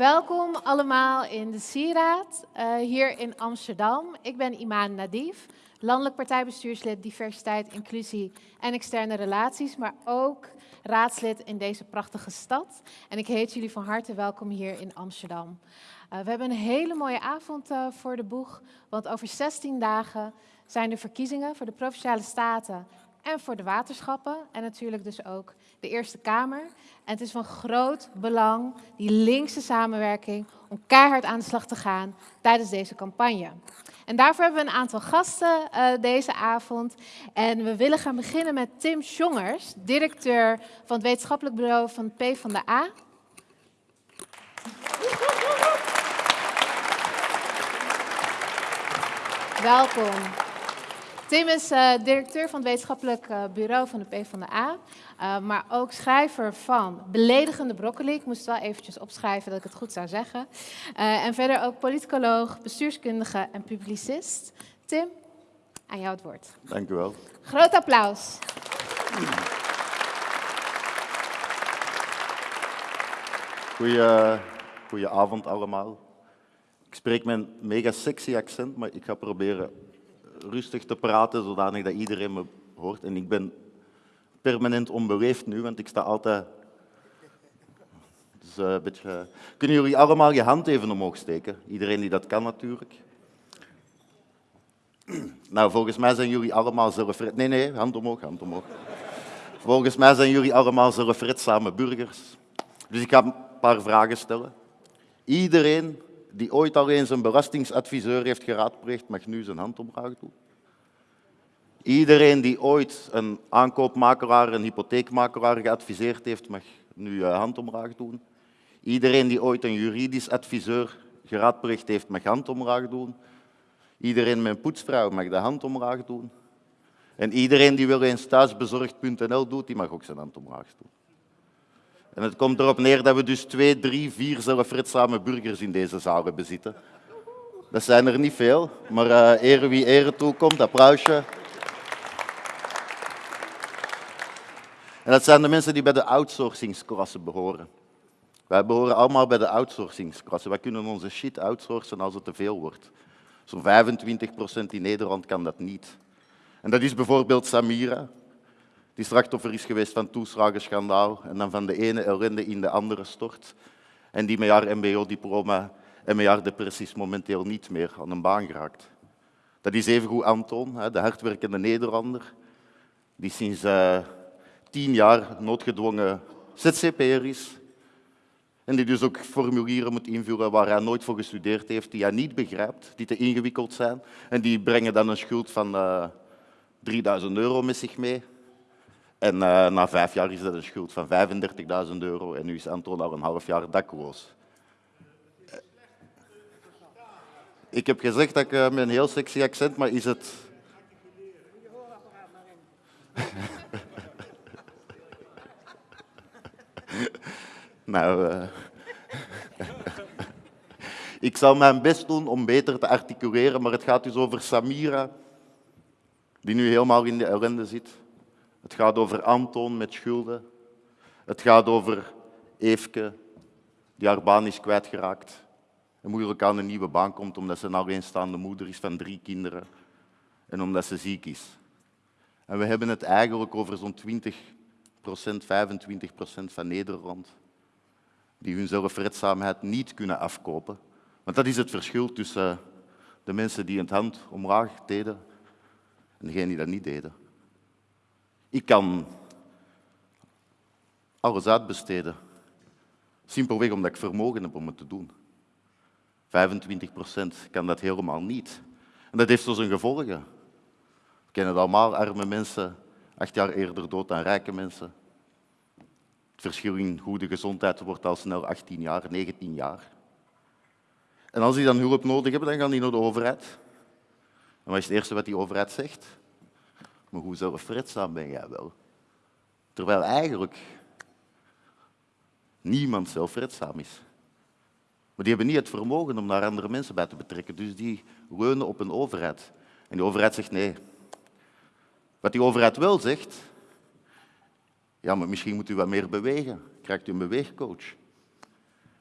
Welkom allemaal in de Sieraad uh, hier in Amsterdam. Ik ben Imaan Nadif, landelijk partijbestuurslid diversiteit, inclusie en externe relaties, maar ook raadslid in deze prachtige stad. En ik heet jullie van harte welkom hier in Amsterdam. Uh, we hebben een hele mooie avond uh, voor de boeg, want over 16 dagen zijn de verkiezingen voor de Provinciale Staten en voor de waterschappen en natuurlijk dus ook de Eerste Kamer. En het is van groot belang, die linkse samenwerking, om keihard aan de slag te gaan tijdens deze campagne. En daarvoor hebben we een aantal gasten uh, deze avond. En we willen gaan beginnen met Tim Jongers, directeur van het wetenschappelijk bureau van P van de A. Welkom. Tim is uh, directeur van het wetenschappelijk uh, bureau van de PvdA, uh, maar ook schrijver van Beledigende Broccoli. Ik moest wel eventjes opschrijven dat ik het goed zou zeggen. en verder ook politicoloog, bestuurskundige en publicist. Tim, aan jou het woord. Dank u wel. Groot applaus. Goeie, goeie avond allemaal. Ik spreek mijn mega sexy accent, maar ik ga proberen rustig te praten, zodanig dat iedereen me hoort. En ik ben permanent onbeleefd nu, want ik sta altijd... Dus, uh, een beetje... Kunnen jullie allemaal je hand even omhoog steken? Iedereen die dat kan natuurlijk. Nou, volgens mij zijn jullie allemaal zelfred... Nee, nee, hand omhoog, hand omhoog. Volgens mij zijn jullie allemaal zelfredzame burgers. Dus ik ga een paar vragen stellen. Iedereen die ooit al eens een belastingsadviseur heeft geraadpleegd, mag nu zijn hand doen. Iedereen die ooit een aankoopmakelaar, een hypotheekmakelaar geadviseerd heeft, mag nu uh, hand doen. Iedereen die ooit een juridisch adviseur geraadpleegd heeft, mag hand doen. Iedereen met een poetsvrouw mag de hand doen. En iedereen die wel eens thuisbezorgd.nl doet, die mag ook zijn hand doen. En het komt erop neer dat we dus twee, drie, vier zelfredzame burgers in deze zaal bezitten. Dat zijn er niet veel, maar uh, ere wie ere toekomt, applausje. En dat zijn de mensen die bij de outsourcingsklasse behoren. Wij behoren allemaal bij de outsourcingsklasse. Wij kunnen onze shit outsourcen als het te veel wordt. Zo'n 25% in Nederland kan dat niet. En dat is bijvoorbeeld Samira, die slachtoffer is geweest van toeslagenschandaal en dan van de ene ellende in de andere stort. En die met haar mbo-diploma en met haar depressies momenteel niet meer aan een baan geraakt. Dat is evengoed Anton, de hardwerkende Nederlander, die sinds uh, tien jaar noodgedwongen ZZP'er is. En die dus ook formulieren moet invullen waar hij nooit voor gestudeerd heeft, die hij niet begrijpt, die te ingewikkeld zijn. En die brengen dan een schuld van uh, 3000 euro met zich mee. En uh, na vijf jaar is dat een schuld van 35.000 euro en nu is Anton al een half jaar dakloos. Ik heb gezegd dat ik uh, met een heel sexy accent, maar is het... nou, uh... ik zal mijn best doen om beter te articuleren, maar het gaat dus over Samira, die nu helemaal in de ellende zit. Het gaat over Anton met schulden. Het gaat over Eefke, die haar baan is kwijtgeraakt en moeilijk aan een nieuwe baan komt omdat ze een alleenstaande moeder is van drie kinderen en omdat ze ziek is. En we hebben het eigenlijk over zo'n 20% 25% van Nederland die hun zelfredzaamheid niet kunnen afkopen. Want dat is het verschil tussen de mensen die het hand omlaag deden en degenen die dat niet deden. Ik kan alles uitbesteden. Simpelweg omdat ik vermogen heb om het te doen. 25 procent kan dat helemaal niet. En dat heeft zo zijn gevolgen. We kennen het allemaal, arme mensen, acht jaar eerder dood dan rijke mensen. Het verschil in goede gezondheid wordt al snel 18 jaar, 19 jaar. En als die dan hulp nodig hebben, dan gaan die naar de overheid. En wat is het eerste wat die overheid zegt? Maar hoe zelfredzaam ben jij wel? Terwijl eigenlijk niemand zelfredzaam is. Maar die hebben niet het vermogen om daar andere mensen bij te betrekken. Dus die leunen op een overheid. En die overheid zegt nee. Wat die overheid wel zegt, ja, maar misschien moet u wat meer bewegen. Krijgt u een beweegcoach.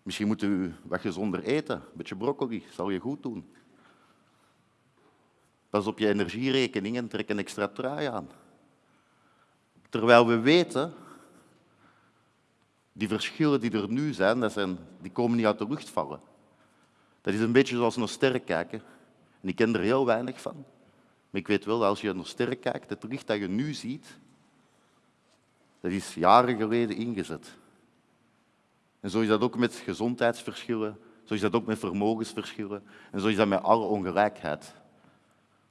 Misschien moet u wat gezonder eten. Een beetje broccoli, zal je goed doen. Pas op je energierekening en trek een extra trui aan. Terwijl we weten, die verschillen die er nu zijn, dat zijn, die komen niet uit de lucht vallen. Dat is een beetje zoals naar sterren kijken. En ik ken er heel weinig van. Maar ik weet wel, als je naar sterren kijkt, het licht dat je nu ziet, dat is jaren geleden ingezet. En zo is dat ook met gezondheidsverschillen, zo is dat ook met vermogensverschillen en zo is dat met alle ongelijkheid.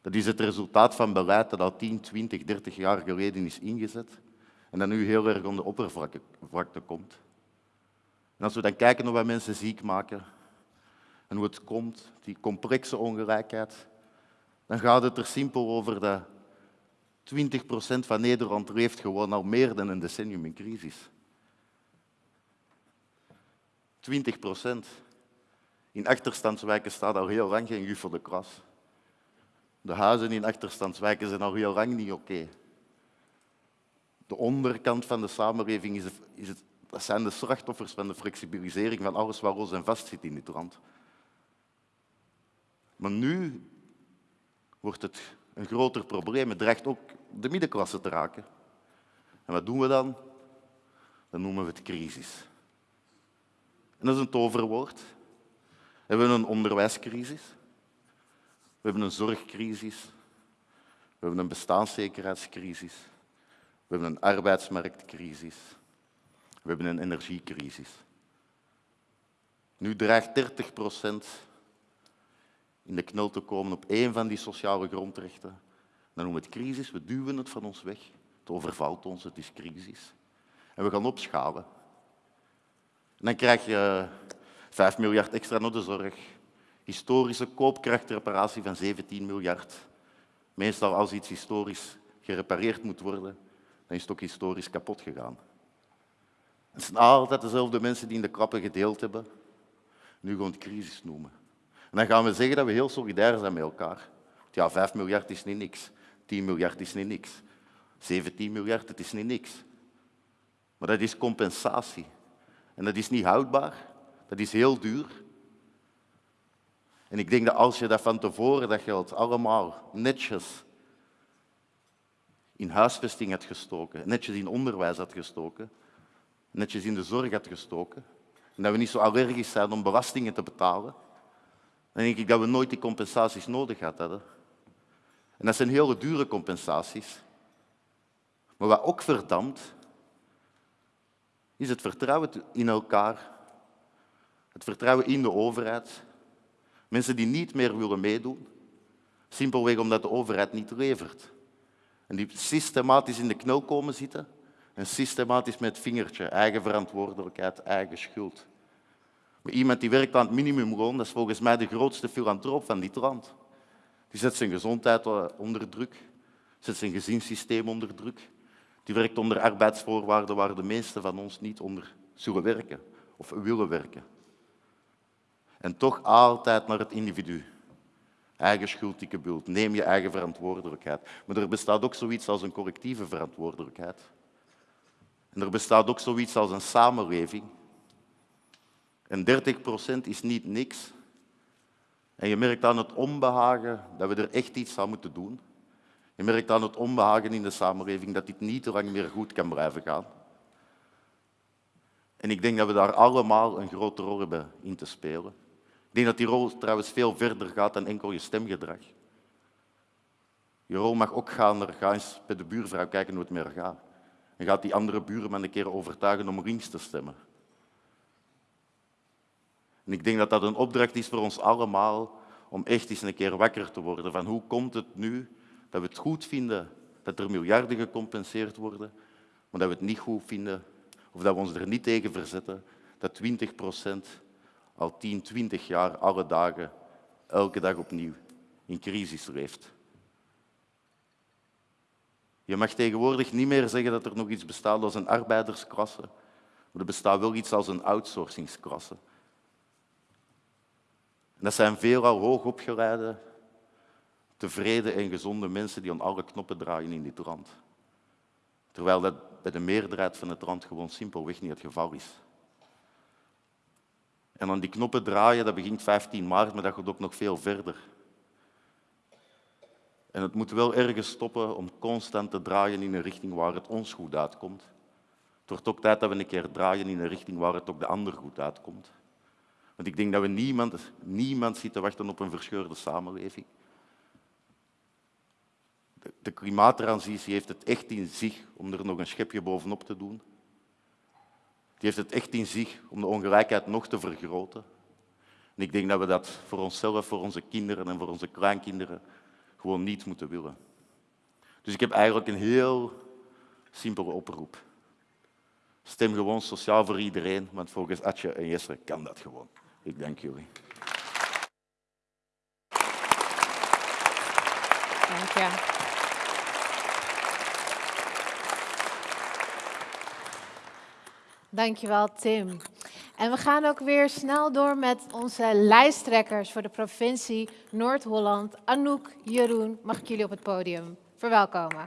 Dat is het resultaat van beleid dat al 10, 20, 30 jaar geleden is ingezet en dat nu heel erg aan de oppervlakte komt. En als we dan kijken naar wat mensen ziek maken en hoe het komt, die complexe ongelijkheid, dan gaat het er simpel over dat 20% van Nederland leeft gewoon al meer dan een decennium in crisis. 20 procent. In achterstandswijken staat al heel lang geen juf de klas. De huizen in achterstandswijken zijn al heel lang niet oké. De onderkant van de samenleving is, is het, dat zijn de slachtoffers van de flexibilisering van alles wat los en vast zit in dit land. Maar nu wordt het een groter probleem. Het dreigt ook de middenklasse te raken. En wat doen we dan? Dan noemen we het crisis. En dat is een toverwoord. We hebben een onderwijscrisis. We hebben een zorgcrisis. We hebben een bestaanszekerheidscrisis. We hebben een arbeidsmarktcrisis. We hebben een energiecrisis. Nu dreigt 30 procent in de knel te komen op één van die sociale grondrechten. Dan noemen we het crisis, we duwen het van ons weg. Het overvalt ons, het is crisis. En we gaan opschalen. En dan krijg je 5 miljard extra naar de zorg. Historische koopkrachtreparatie van 17 miljard. Meestal als iets historisch gerepareerd moet worden, dan is het ook historisch kapot gegaan. Het zijn altijd dezelfde mensen die in de klappen gedeeld hebben. Nu gewoon crisis noemen. En dan gaan we zeggen dat we heel solidair zijn met elkaar. Ja, 5 miljard is niet niks. 10 miljard is niet niks. 17 miljard, is niet niks. Maar dat is compensatie. En dat is niet houdbaar. Dat is heel duur. En ik denk dat als je dat van tevoren dat geld allemaal netjes in huisvesting had gestoken, netjes in onderwijs had gestoken, netjes in de zorg had gestoken, en dat we niet zo allergisch zijn om belastingen te betalen, dan denk ik dat we nooit die compensaties nodig hadden. En dat zijn hele dure compensaties. Maar wat ook verdampt, is het vertrouwen in elkaar, het vertrouwen in de overheid. Mensen die niet meer willen meedoen, simpelweg omdat de overheid niet levert. En die systematisch in de knel komen zitten en systematisch met het vingertje, eigen verantwoordelijkheid, eigen schuld. Maar iemand die werkt aan het minimumloon, dat is volgens mij de grootste filantroop van dit land. Die zet zijn gezondheid onder druk, zet zijn gezinssysteem onder druk. Die werkt onder arbeidsvoorwaarden waar de meesten van ons niet onder zullen werken of willen werken. En toch altijd naar het individu. Eigen schuld, dikke bult. Neem je eigen verantwoordelijkheid. Maar er bestaat ook zoiets als een collectieve verantwoordelijkheid. En er bestaat ook zoiets als een samenleving. En 30 procent is niet niks. En je merkt aan het onbehagen dat we er echt iets aan moeten doen. Je merkt aan het onbehagen in de samenleving dat dit niet te lang meer goed kan blijven gaan. En ik denk dat we daar allemaal een grote rol hebben in te spelen. Ik denk dat die rol trouwens veel verder gaat dan enkel je stemgedrag. Je rol mag ook gaan naar, ga eens bij de buurvrouw kijken hoe het met haar gaat. En gaat die andere buurman een keer overtuigen om links te stemmen. En ik denk dat dat een opdracht is voor ons allemaal om echt eens een keer wakker te worden van hoe komt het nu dat we het goed vinden dat er miljarden gecompenseerd worden, maar dat we het niet goed vinden of dat we ons er niet tegen verzetten dat 20 procent al 10, 20 jaar alle dagen, elke dag opnieuw in crisis leeft. Je mag tegenwoordig niet meer zeggen dat er nog iets bestaat als een arbeidersklasse, maar er bestaat wel iets als een outsourcingsklasse. En dat zijn veelal hoogopgeleide, tevreden en gezonde mensen die aan alle knoppen draaien in dit land. Terwijl dat bij de meerderheid van het land gewoon simpelweg niet het geval is. En dan die knoppen draaien, dat begint 15 maart, maar dat gaat ook nog veel verder. En het moet wel ergens stoppen om constant te draaien in een richting waar het ons goed uitkomt. Het wordt ook tijd dat we een keer draaien in een richting waar het ook de ander goed uitkomt. Want ik denk dat we niemand, niemand zit te wachten op een verscheurde samenleving. De, de klimaattransitie heeft het echt in zich om er nog een schepje bovenop te doen. Die heeft het echt in zich om de ongelijkheid nog te vergroten. En ik denk dat we dat voor onszelf, voor onze kinderen en voor onze kleinkinderen gewoon niet moeten willen. Dus ik heb eigenlijk een heel simpele oproep. Stem gewoon sociaal voor iedereen, want volgens Atje en Jesse kan dat gewoon. Ik dank jullie. Dank je. Dankjewel, Tim. En we gaan ook weer snel door met onze lijsttrekkers voor de provincie Noord-Holland. Anouk, Jeroen, mag ik jullie op het podium verwelkomen.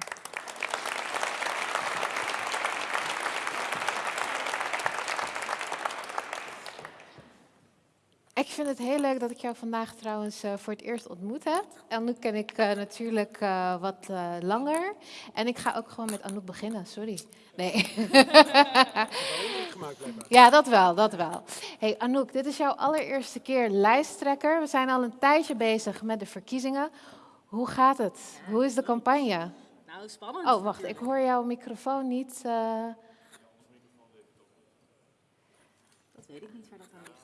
Ik vind het heel leuk dat ik jou vandaag trouwens uh, voor het eerst ontmoet heb. Anouk ken ik uh, natuurlijk uh, wat langer. En ik ga ook gewoon met Anouk beginnen, sorry. Nee. ja, dat wel, dat wel. Hey Anouk, dit is jouw allereerste keer lijsttrekker. We zijn al een tijdje bezig met de verkiezingen. Hoe gaat het? Hoe is de campagne? Nou, spannend. Oh, wacht, ik hoor jouw microfoon niet. Dat weet ik niet waar dat aan ligt.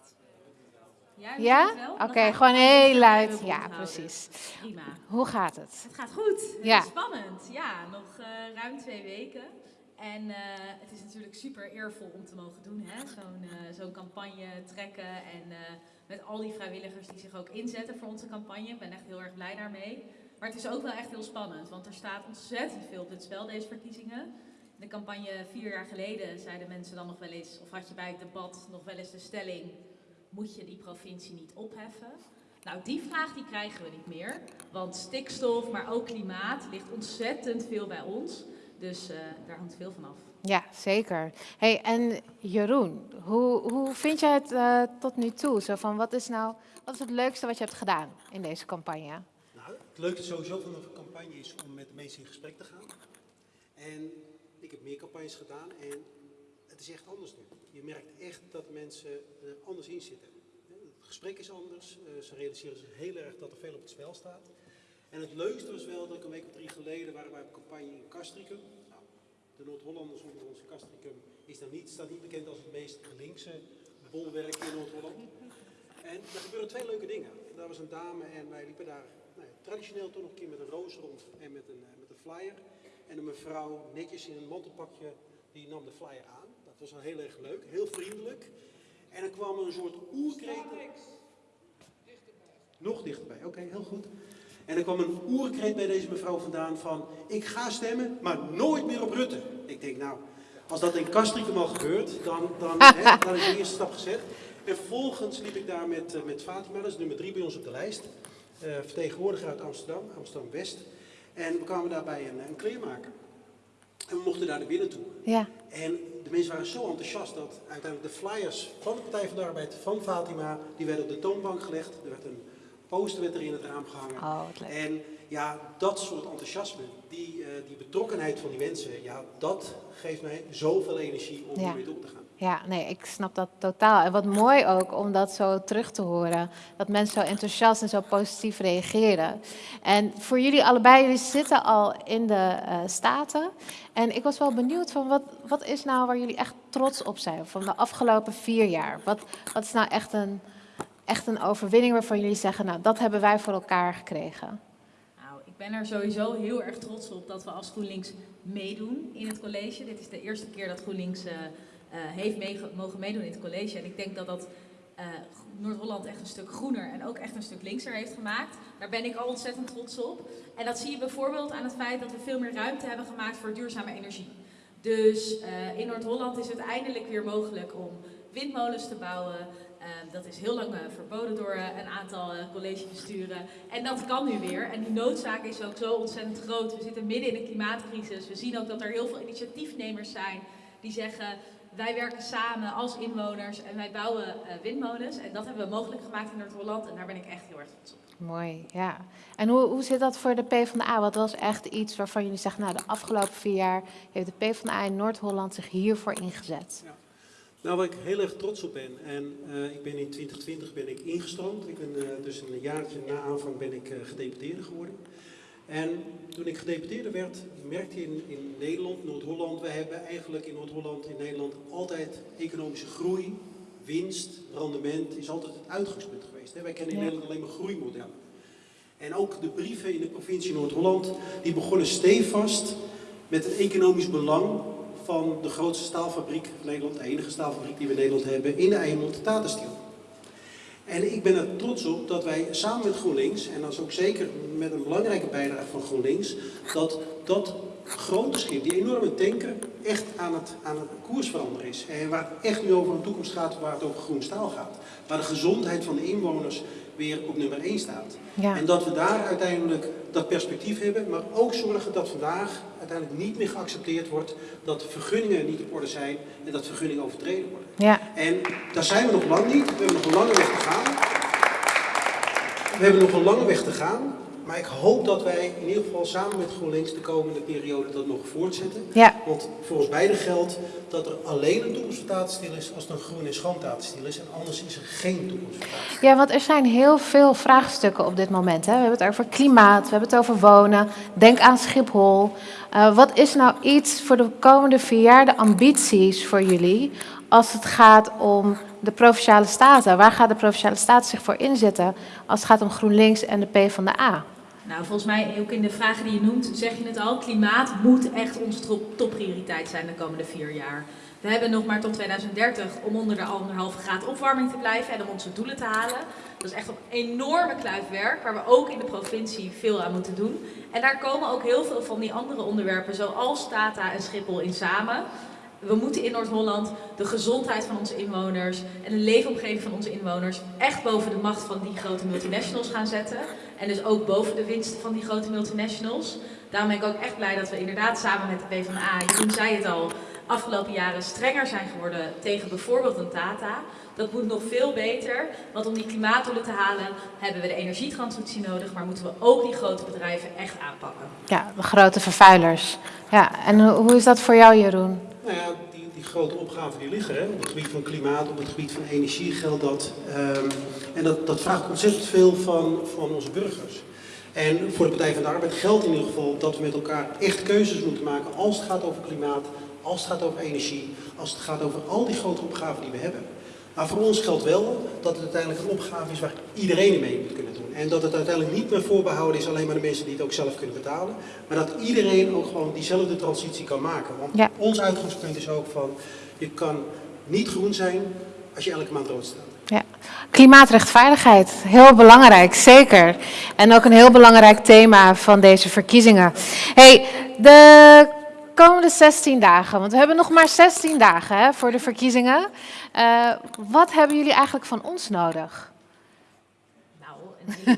Ja? ja? Oké, okay, gewoon heel luid. Ja, precies. Prima. Hoe gaat het? Het gaat goed. Ja. Spannend. Ja, nog uh, ruim twee weken. En uh, het is natuurlijk super eervol om te mogen doen, zo'n uh, zo'n campagne trekken. En met al die vrijwilligers die zich ook inzetten voor onze campagne. Ik ben echt heel erg blij daarmee. Maar het is ook wel echt heel spannend, want er staat ontzettend veel op het spel deze verkiezingen. In de campagne vier jaar geleden zeiden mensen dan nog wel eens, of had je bij het debat nog wel eens de stelling moet je die provincie niet opheffen? Nou, die vraag die krijgen we niet meer, want stikstof, maar ook klimaat ligt ontzettend veel bij ons. Dus uh, daar hangt veel van af. Ja, zeker. Hey, en Jeroen, hoe, hoe vind jij het uh, tot nu toe? Zo van, wat, is nou, wat is het leukste wat je hebt gedaan in deze campagne? Nou, het leukste sowieso van een campagne is om met de mensen in gesprek te gaan. En ik heb meer campagnes gedaan en het is echt anders nu. Je merkt echt dat mensen er anders in zitten. Het gesprek is anders. Eh, ze realiseren zich heel erg dat er veel op het spel staat. En het leukste was wel dat ik een week of drie geleden waren wij op campagne in Castricum. Nou, de Noord-Hollanders onder onze Castricum is dan niet, staat niet bekend als het meest linkse bolwerk in Noord-Holland. En er gebeuren twee leuke dingen. Daar was een dame en wij liepen daar nou, traditioneel toch nog een keer met een roos rond en met een, eh, met een flyer. En een mevrouw netjes in een mantelpakje, die nam de flyer aan. Dat was wel heel erg leuk, heel vriendelijk. En er kwam een soort oerkreet. Nog dichterbij, oké, heel goed. En er kwam een oerkreet bij deze mevrouw vandaan van... ik ga stemmen, maar nooit meer op Rutte. Ik denk, nou, als dat in Castricum al gebeurt, dan, dan, hè, dan is de eerste stap gezet. En vervolgens liep ik daar met, uh, met Fatima, dat is nummer drie bij ons op de lijst. Uh, vertegenwoordiger uit Amsterdam, Amsterdam-West. En we kwamen daarbij een, een kleermaker. En we mochten daar naar binnen toe. Ja. En de mensen waren zo enthousiast dat uiteindelijk de flyers van de Partij van de Arbeid, van Fatima, die werden op de toonbank gelegd. Er werd een poster werd er in het raam gehangen. Oh, en ja, dat soort enthousiasme, die, uh, die betrokkenheid van die mensen, ja, dat geeft mij zoveel energie om ja. door te gaan. Ja, nee, ik snap dat totaal. En wat mooi ook om dat zo terug te horen. Dat mensen zo enthousiast en zo positief reageren. En voor jullie allebei, jullie zitten al in de uh, Staten. En ik was wel benieuwd van wat, wat is nou waar jullie echt trots op zijn van de afgelopen vier jaar? Wat, wat is nou echt een, echt een overwinning waarvan jullie zeggen, nou dat hebben wij voor elkaar gekregen? Nou, ik ben er sowieso heel erg trots op dat we als GroenLinks meedoen in het college. Dit is de eerste keer dat GroenLinks... Uh, heeft mee, mogen meedoen in het college. En ik denk dat dat uh, Noord-Holland echt een stuk groener en ook echt een stuk linkser heeft gemaakt. Daar ben ik al ontzettend trots op. En dat zie je bijvoorbeeld aan het feit dat we veel meer ruimte hebben gemaakt voor duurzame energie. Dus uh, in Noord-Holland is het eindelijk weer mogelijk om windmolens te bouwen. dat is heel lang verboden door een aantal collegebesturen. En dat kan nu weer. En die noodzaak is ook zo ontzettend groot. We zitten midden in een klimaatcrisis. We zien ook dat er heel veel initiatiefnemers zijn die zeggen wij werken samen als inwoners en wij bouwen eh, windmolens. En dat hebben we mogelijk gemaakt in Noord-Holland en daar ben ik echt heel erg trots op. Mooi, ja. En hoe, hoe zit dat voor de PvdA? Wat was echt iets waarvan jullie zeggen, nou, de afgelopen vier jaar heeft de PvdA in Noord-Holland zich hiervoor ingezet? Nou, waar ik heel erg trots op ben, en eh, ik ben in 2020 ben ik ingestroomd. Ik ben eh, dus een jaartje na aanvang ben ik uh, gedeputeerde geworden. En toen ik gedeputeerde werd, merkte je in, in Nederland, Noord-Holland, we hebben eigenlijk in Noord-Holland, in Nederland, altijd economische groei, winst, rendement, is altijd het uitgangspunt geweest. Hè? Wij kennen in. Nederland alleen maar groeimodellen. En ook de brieven in de provincie Noord-Holland, die begonnen stevast met het economisch belang van de grootste staalfabriek van Nederland, de enige staalfabriek die we in Nederland hebben, in de Eimond. En ik ben er trots op dat wij samen met GroenLinks, en dat is ook zeker met een belangrijke bijdrage van GroenLinks, dat dat grote schip, die enorme tanker, echt aan het, aan het koers veranderen is. En waar het echt nu over een toekomst gaat, waar het over groen staal gaat. Waar de gezondheid van de inwoners weer op nummer 1 staat. Ja. En dat we daar uiteindelijk dat perspectief hebben, maar ook zorgen dat vandaag uiteindelijk niet meer geaccepteerd wordt dat vergunningen niet op orde zijn en dat vergunningen overtreden worden. Ja, En daar zijn we nog lang niet. We hebben nog een lange weg te gaan. We hebben nog een lange weg te gaan. Maar ik hoop dat wij in ieder geval samen met GroenLinks de komende periode dat nog voortzetten. ja, Want voor ons beiden geldt dat er alleen een toekomst voor Tatenstiel is als er een groen en schoon Tatenstiel is. En anders is er geen toekomst voor Tatenstiel. ja, want er zijn heel veel vraagstukken op dit moment. Hè. We hebben het over klimaat, we hebben het over wonen. Denk aan Schiphol. Eh, wat is nou iets voor de komende vier jaar, de ambities voor jullie, als het gaat om de Provinciale Staten? Waar gaat de Provinciale Staten zich voor inzetten als het gaat om GroenLinks en de PvdA? Nou, volgens mij ook in de vragen die je noemt, zeg je het al. Klimaat moet echt onze top- topprioriteit zijn de komende vier jaar. We hebben nog maar tot 2030 om onder de anderhalve graad opwarming te blijven en om onze doelen te halen. Dat is echt een enorme kluif werk waar we ook in de provincie veel aan moeten doen. En daar komen ook heel veel van die andere onderwerpen zoals Tata en Schiphol in samen. We moeten in Noord-Holland de gezondheid van onze inwoners en de leefomgeving van onze inwoners echt boven de macht van die grote multinationals gaan zetten. En dus ook boven de winsten van die grote multinationals. Daarom ben ik ook echt blij dat we inderdaad samen met de PvdA, Jeroen zei het al, afgelopen jaren strenger zijn geworden tegen bijvoorbeeld een Tata. Dat moet nog veel beter, want om die klimaatdoelen te halen hebben we de energietransitie nodig, maar moeten we ook die grote bedrijven echt aanpakken. Ja, de grote vervuilers. Ja, en hoe, hoe is dat voor jou, Jeroen? Nou ja, die, die grote opgaven die liggen, hè, op het gebied van klimaat, op het gebied van energie geldt dat. Ehm, en dat, dat vraagt ontzettend veel van, van onze burgers. En voor de Partij van de Arbeid geldt in ieder geval dat we met elkaar echt keuzes moeten maken als het gaat over klimaat, als het gaat over energie, als het gaat over al die grote opgaven die we hebben. Maar voor ons geldt wel dat het uiteindelijk een opgave is waar iedereen mee moet kunnen doen. En dat het uiteindelijk niet meer voorbehouden is alleen maar de mensen die het ook zelf kunnen betalen. Maar dat iedereen ook gewoon diezelfde transitie kan maken. Want Ja. ons uitgangspunt is ook van, je kan niet groen zijn als je elke maand rood staat. Ja. Klimaatrechtvaardigheid, heel belangrijk, zeker. En ook een heel belangrijk thema van deze verkiezingen. Hey, de komende 16 dagen, want we hebben nog maar 16 dagen hè, voor de verkiezingen. Eh, wat hebben jullie eigenlijk van ons nodig? Nou,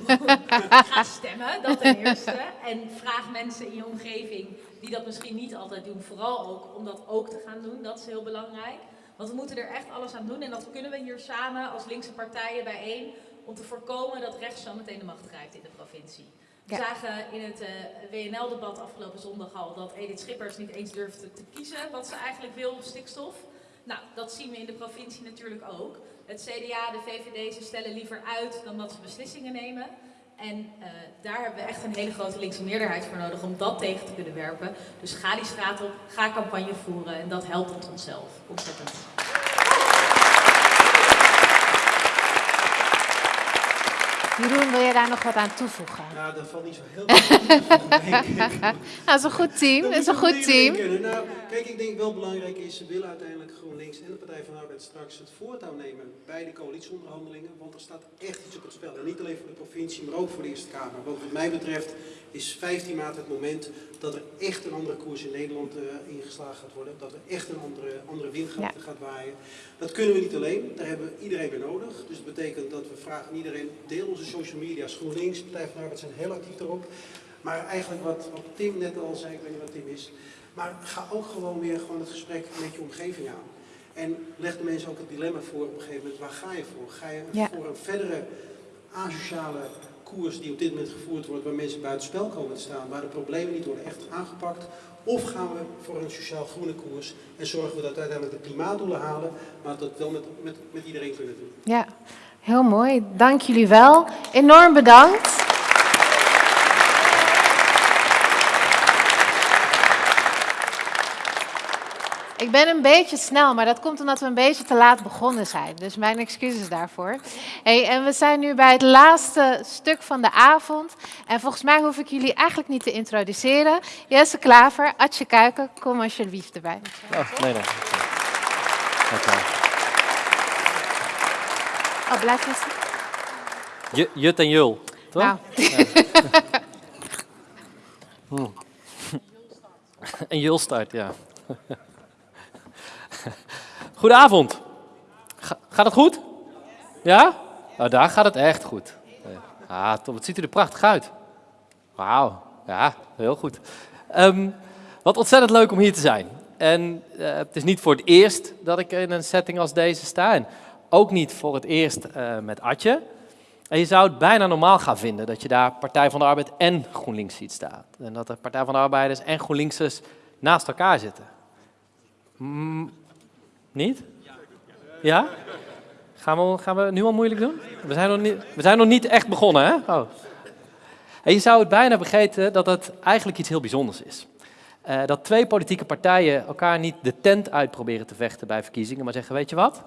ga stemmen, dat ten eerste. En vraag mensen in je omgeving die dat misschien niet altijd doen, vooral ook om dat ook te gaan doen. Dat is heel belangrijk. Want we moeten er echt alles aan doen en dat kunnen we hier samen als linkse partijen bijeen om te voorkomen dat rechts zo meteen de macht grijpt in de provincie. We zagen in het eh, WNL-debat afgelopen zondag al dat Edith Schippers niet eens durfde te kiezen wat ze eigenlijk wil op stikstof. Nou, dat zien we in de provincie natuurlijk ook. Het CDA, de VVD, ze stellen liever uit dan dat ze beslissingen nemen. En eh, daar hebben we echt een hele grote linkse meerderheid voor nodig om dat tegen te kunnen werpen. Dus ga die straat op, ga campagne voeren en dat helpt ons zelf ontzettend. Jeroen, wil je daar nog wat aan toevoegen? Nou, dat valt niet zo heel veel. ik. Nou, dat is een goed team. Dat Dat is een goed team. Nou, kijk, ik denk wel belangrijk is, ze willen uiteindelijk GroenLinks en de Partij van de Arbeid straks het voortouw nemen bij de coalitieonderhandelingen. Want er staat echt iets op het spel. En niet alleen voor de provincie, maar ook voor de Eerste Kamer. Want wat mij betreft is 15 maart het moment dat er echt een andere koers in Nederland eh, ingeslagen gaat worden. Dat er echt een andere, andere wind gaat, gaat waaien. Dat kunnen we niet alleen, daar hebben we iedereen bij nodig. Dus dat betekent dat we vragen iedereen, deel onze social media's. GroenLinks, Partij van de Arbeid zijn heel actief erop. Maar eigenlijk wat, wat Tim net al zei, ik weet niet wat Tim is. Maar ga ook gewoon weer gewoon het gesprek met je omgeving aan. En leg de mensen ook het dilemma voor op een gegeven moment, waar ga je voor? Ga je Ja. voor een verdere asociale koers die op dit moment gevoerd wordt, waar mensen buitenspel komen te staan, waar de problemen niet worden echt aangepakt? Of gaan we voor een sociaal groene koers en zorgen we dat we uiteindelijk de klimaatdoelen halen, maar dat we wel met, met, met iedereen kunnen doen? Ja, heel mooi. Dank jullie wel. Enorm bedankt. Ik ben een beetje snel, maar dat komt omdat we een beetje te laat begonnen zijn. Dus mijn excuses daarvoor. Hey, en we zijn nu bij het laatste stuk van de avond. En volgens mij hoef ik jullie eigenlijk niet te introduceren. Jesse Klaver, Atje Kuiken, kom alsjeblieft erbij. Oh, nee, nee. Dankjewel. Oh, blijf Jut en Jul, toch? Nou, En Jul start, ja. Goedenavond. Ga- gaat het goed? Ja? Nou, daar gaat het echt goed. Ah, top. Het ziet er prachtig uit. Wauw. Ja, heel goed. Ehm, wat ontzettend leuk om hier te zijn. En eh, het is niet voor het eerst dat ik in een setting als deze sta. En ook niet voor het eerst eh, met Atje. En je zou het bijna normaal gaan vinden dat je daar Partij van de Arbeid en GroenLinks ziet staan. En dat de Partij van de Arbeiders en GroenLinksers naast elkaar zitten. Mm, niet? Ja? Gaan we, gaan we nu al moeilijk doen? We zijn nog niet, we zijn nog niet echt begonnen, hè? Oh. En je zou het bijna vergeten dat het eigenlijk iets heel bijzonders is. Eh, dat twee politieke partijen elkaar niet de tent uit proberen te vechten bij verkiezingen, maar zeggen, weet je wat?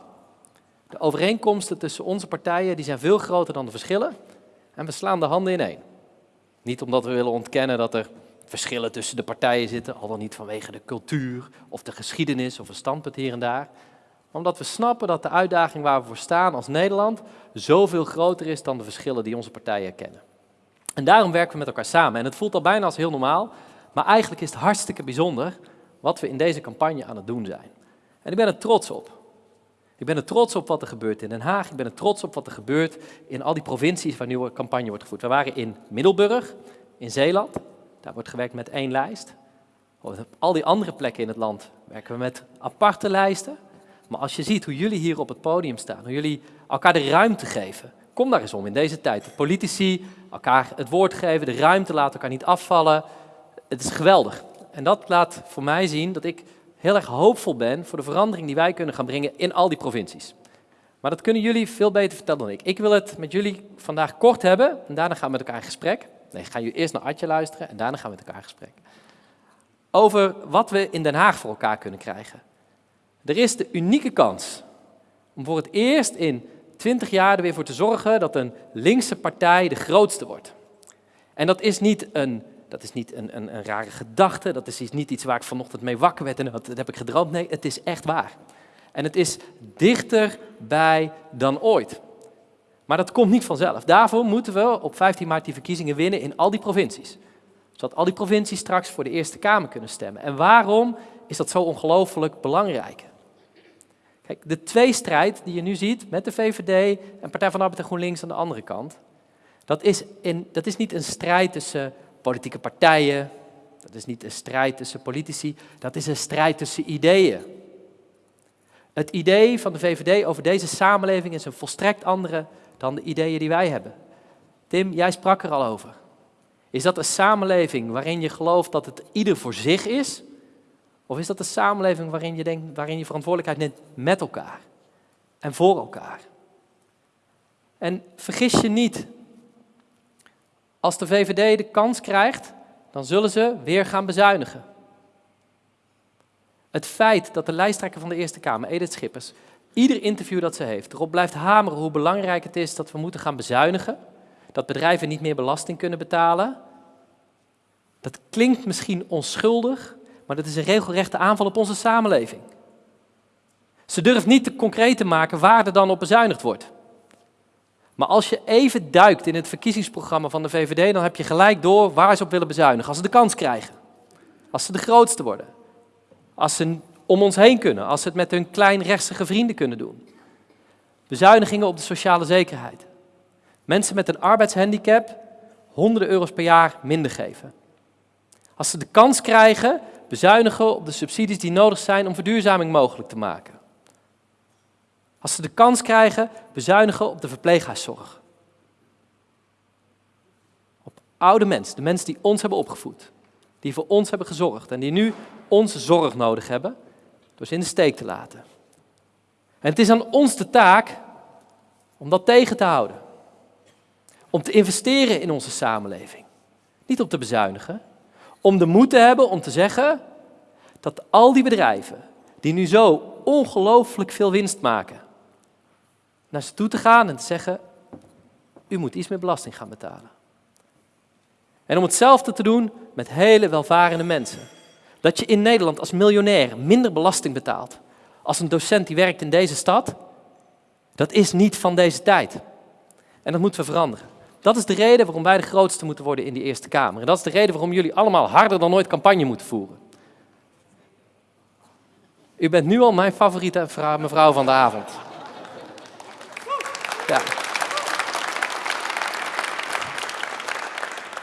De overeenkomsten tussen onze partijen die zijn veel groter dan de verschillen. En we slaan de handen ineen. Niet omdat we willen ontkennen dat er verschillen tussen de partijen zitten, al dan niet vanwege de cultuur of de geschiedenis of een standpunt hier en daar. Maar omdat we snappen dat de uitdaging waar we voor staan als Nederland zoveel groter is dan de verschillen die onze partijen kennen. En daarom werken we met elkaar samen. En het voelt al bijna als heel normaal, maar eigenlijk is het hartstikke bijzonder wat we in deze campagne aan het doen zijn. En ik ben er trots op. Ik ben er trots op wat er gebeurt in Den Haag. Ik ben er trots op wat er gebeurt in al die provincies waar een campagne wordt gevoerd. We waren in Middelburg, in Zeeland. Daar wordt gewerkt met één lijst. Op al die andere plekken in het land werken we met aparte lijsten. Maar als je ziet hoe jullie hier op het podium staan, hoe jullie elkaar de ruimte geven. Kom daar eens om in deze tijd. De politici elkaar het woord geven, de ruimte laten elkaar niet afvallen. Het is geweldig. En dat laat voor mij zien dat ik heel erg hoopvol ben voor de verandering die wij kunnen gaan brengen in al die provincies. Maar dat kunnen jullie veel beter vertellen dan ik. Ik wil het met jullie vandaag kort hebben en daarna gaan we met elkaar in gesprek. Nee, gaan jullie eerst naar Adje luisteren en daarna gaan we met elkaar in gesprek. Over wat we in Den Haag voor elkaar kunnen krijgen. Er is de unieke kans om voor het eerst in 20 jaar er weer voor te zorgen dat een linkse partij de grootste wordt. En dat is niet een, dat is niet een, een, een rare gedachte, dat is niet iets waar ik vanochtend mee wakker werd en dat, dat heb ik gedroomd. Nee, het is echt waar. En het is dichterbij dan ooit. Maar dat komt niet vanzelf. Daarvoor moeten we op 15 maart die verkiezingen winnen in al die provincies. Zodat al die provincies straks voor de Eerste Kamer kunnen stemmen. En waarom is dat zo ongelooflijk belangrijk? Kijk, de tweestrijd die je nu ziet met de VVD en Partij van de Arbeid en GroenLinks aan de andere kant, dat is, in, dat is niet een strijd tussen politieke partijen, dat is niet een strijd tussen politici, dat is een strijd tussen ideeën. Het idee van de VVD over deze samenleving is een volstrekt andere dan de ideeën die wij hebben. Tim, jij sprak er al over. Is dat een samenleving waarin je gelooft dat het ieder voor zich is? Of is dat een samenleving waarin je, denkt, waarin je verantwoordelijkheid neemt met elkaar en voor elkaar? En vergis je niet, als de VVD de kans krijgt, dan zullen ze weer gaan bezuinigen. Het feit dat de lijsttrekker van de Eerste Kamer, Edith Schippers, ieder interview dat ze heeft erop blijft hameren hoe belangrijk het is dat we moeten gaan bezuinigen, dat bedrijven niet meer belasting kunnen betalen, dat klinkt misschien onschuldig, maar dat is een regelrechte aanval op onze samenleving. Ze durft niet te concreet te maken waar er dan op bezuinigd wordt. Maar als je even duikt in het verkiezingsprogramma van de VVD, dan heb je gelijk door waar ze op willen bezuinigen. Als ze de kans krijgen. Als ze de grootste worden. Als ze om ons heen kunnen. Als ze het met hun kleinrechtsige vrienden kunnen doen. Bezuinigingen op de sociale zekerheid. Mensen met een arbeidshandicap honderden euro's per jaar minder geven. Als ze de kans krijgen, bezuinigen op de subsidies die nodig zijn om verduurzaming mogelijk te maken. Als ze de kans krijgen, bezuinigen op de verpleeghuiszorg. Op oude mensen, de mensen die ons hebben opgevoed. Die voor ons hebben gezorgd en die nu onze zorg nodig hebben, door ze in de steek te laten. En het is aan ons de taak om dat tegen te houden. Om te investeren in onze samenleving. Niet om te bezuinigen. Om de moed te hebben om te zeggen dat al die bedrijven die nu zo ongelooflijk veel winst maken, naar ze toe te gaan en te zeggen, u moet iets meer belasting gaan betalen. En om hetzelfde te doen met hele welvarende mensen. Dat je in Nederland als miljonair minder belasting betaalt als een docent die werkt in deze stad, dat is niet van deze tijd. En dat moeten we veranderen. Dat is de reden waarom wij de grootste moeten worden in die Eerste Kamer. En dat is de reden waarom jullie allemaal harder dan ooit campagne moeten voeren. U bent nu al mijn favoriete mevrouw van de avond.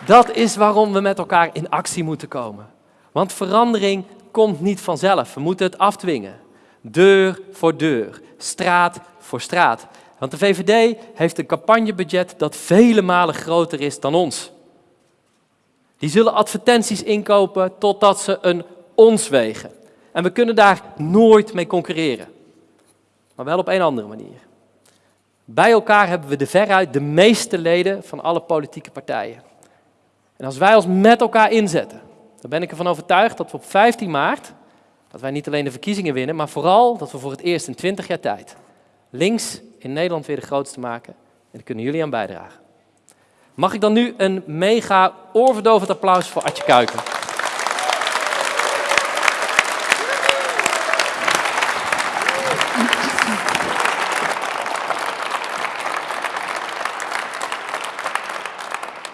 Dat is waarom we met elkaar in actie moeten komen. Want verandering komt niet vanzelf. We moeten het afdwingen. Deur voor deur, straat voor straat. Want de VVD heeft een campagnebudget dat vele malen groter is dan ons. Die zullen advertenties inkopen totdat ze een ons wegen. En we kunnen daar nooit mee concurreren. Maar wel op een andere manier. Bij elkaar hebben we de veruit de meeste leden van alle politieke partijen. En als wij ons met elkaar inzetten, dan ben ik ervan overtuigd dat we op 15 maart, dat wij niet alleen de verkiezingen winnen, maar vooral dat we voor het eerst in 20 jaar tijd links in Nederland weer de grootste maken. En daar kunnen jullie aan bijdragen. Mag ik dan nu een mega oorverdovend applaus voor Atje Kuiken?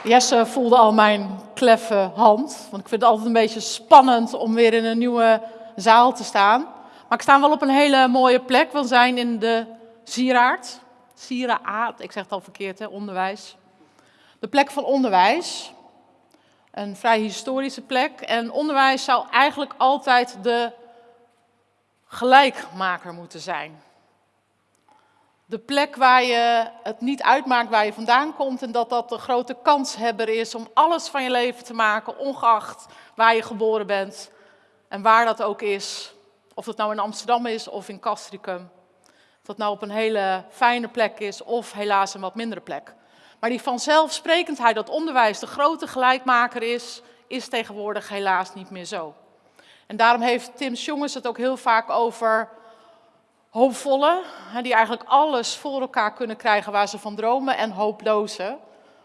Jesse voelde al mijn kleffe hand. Want ik vind het altijd een beetje spannend om weer in een nieuwe zaal te staan. Maar ik sta wel op een hele mooie plek. We zijn in de Sieraard. Sieraad, ik zeg het al verkeerd, hè, onderwijs. De plek van onderwijs. Een vrij historische plek. En onderwijs zou eigenlijk altijd de gelijkmaker moeten zijn. De plek waar je het niet uitmaakt waar je vandaan komt en dat dat de grote kanshebber is om alles van je leven te maken, ongeacht waar je geboren bent en waar dat ook is. Of dat nou in Amsterdam is of in Castricum. Of dat nou op een hele fijne plek is of helaas een wat mindere plek. Maar die vanzelfsprekendheid dat onderwijs de grote gelijkmaker is, is tegenwoordig helaas niet meer zo. En daarom heeft Tim Jongens het ook heel vaak over hoopvolle, die eigenlijk alles voor elkaar kunnen krijgen waar ze van dromen, en hooploze,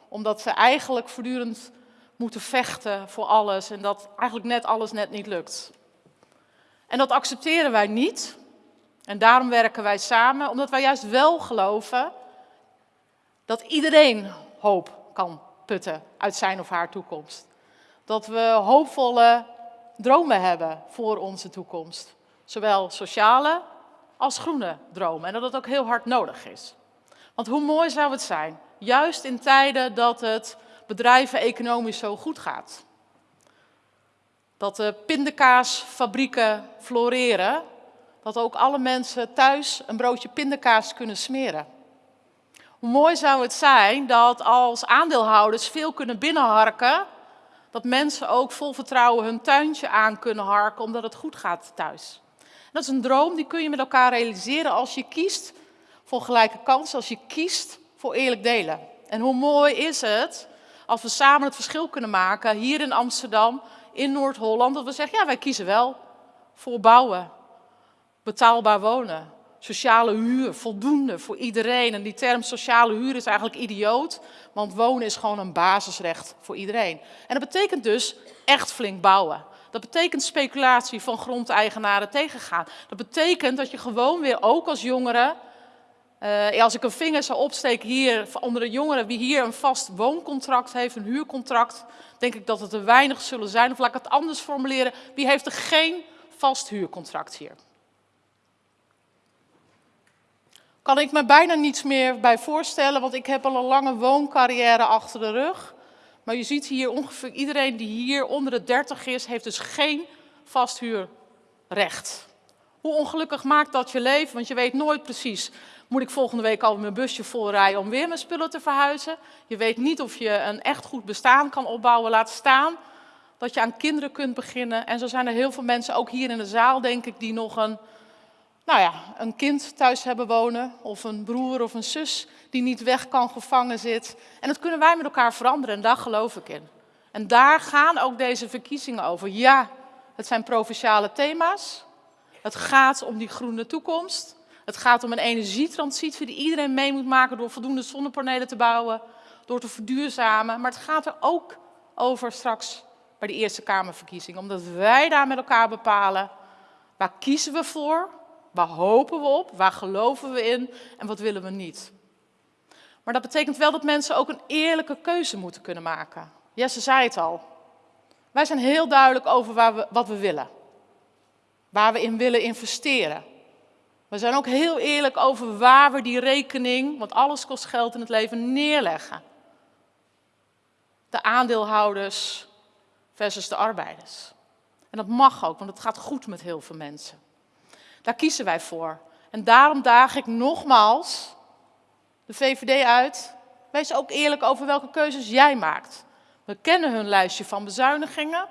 omdat ze eigenlijk voortdurend moeten vechten voor alles en dat eigenlijk net alles net niet lukt. En dat accepteren wij niet. En daarom werken wij samen, omdat wij juist wel geloven dat iedereen hoop kan putten uit zijn of haar toekomst. Dat we hoopvolle dromen hebben voor onze toekomst. Zowel sociale als groene dromen. En dat het ook heel hard nodig is. Want hoe mooi zou het zijn, juist in tijden dat het bedrijven economisch zo goed gaat. Dat de pindakaasfabrieken floreren, dat ook alle mensen thuis een broodje pindakaas kunnen smeren. Hoe mooi zou het zijn dat als aandeelhouders veel kunnen binnenharken, dat mensen ook vol vertrouwen hun tuintje aan kunnen harken omdat het goed gaat thuis. Dat is een droom die kun je met elkaar realiseren als je kiest voor gelijke kansen, als je kiest voor eerlijk delen. En hoe mooi is het als we samen het verschil kunnen maken hier in Amsterdam, in Noord-Holland, dat we zeggen, ja, wij kiezen wel voor bouwen, betaalbaar wonen, sociale huur, voldoende voor iedereen. En die term sociale huur is eigenlijk idioot, want wonen is gewoon een basisrecht voor iedereen. En dat betekent dus echt flink bouwen. Dat betekent speculatie van grondeigenaren tegengaan. Dat betekent dat je gewoon weer, ook als jongere, uh, als ik een vinger zou opsteken hier onder de jongeren, wie hier een vast wooncontract heeft, een huurcontract, denk ik dat het er weinig zullen zijn. Of laat ik het anders formuleren, wie heeft er geen vast huurcontract hier? Kan ik me bijna niets meer bij voorstellen, want ik heb al een lange wooncarrière achter de rug. Maar je ziet hier ongeveer iedereen die hier onder de 30 is, heeft dus geen vasthuurrecht. Hoe ongelukkig maakt dat je leven? Want je weet nooit precies, moet ik volgende week al mijn busje vol rijden om weer mijn spullen te verhuizen? Je weet niet of je een echt goed bestaan kan opbouwen, laat staan dat je aan kinderen kunt beginnen. En zo zijn er heel veel mensen, ook hier in de zaal denk ik, die nog een, nou ja, een kind thuis hebben wonen. Of een broer of een zus die niet weg kan, gevangen zit. En dat kunnen wij met elkaar veranderen en daar geloof ik in. En daar gaan ook deze verkiezingen over. Ja, het zijn provinciale thema's. Het gaat om die groene toekomst. Het gaat om een energietransitie die iedereen mee moet maken door voldoende zonnepanelen te bouwen, door te verduurzamen. Maar het gaat er ook over straks bij de Eerste Kamerverkiezingen. Omdat wij daar met elkaar bepalen, waar kiezen we voor, waar hopen we op, waar geloven we in en wat willen we niet. Maar dat betekent wel dat mensen ook een eerlijke keuze moeten kunnen maken. Jesse zei het al. Wij zijn heel duidelijk over waar we, wat we willen. Waar we in willen investeren. We zijn ook heel eerlijk over waar we die rekening, want alles kost geld in het leven, neerleggen. De aandeelhouders versus de arbeiders. En dat mag ook, want het gaat goed met heel veel mensen. Daar kiezen wij voor. En daarom daag ik nogmaals de VVD uit. Wees ook eerlijk over welke keuzes jij maakt. We kennen hun lijstje van bezuinigingen.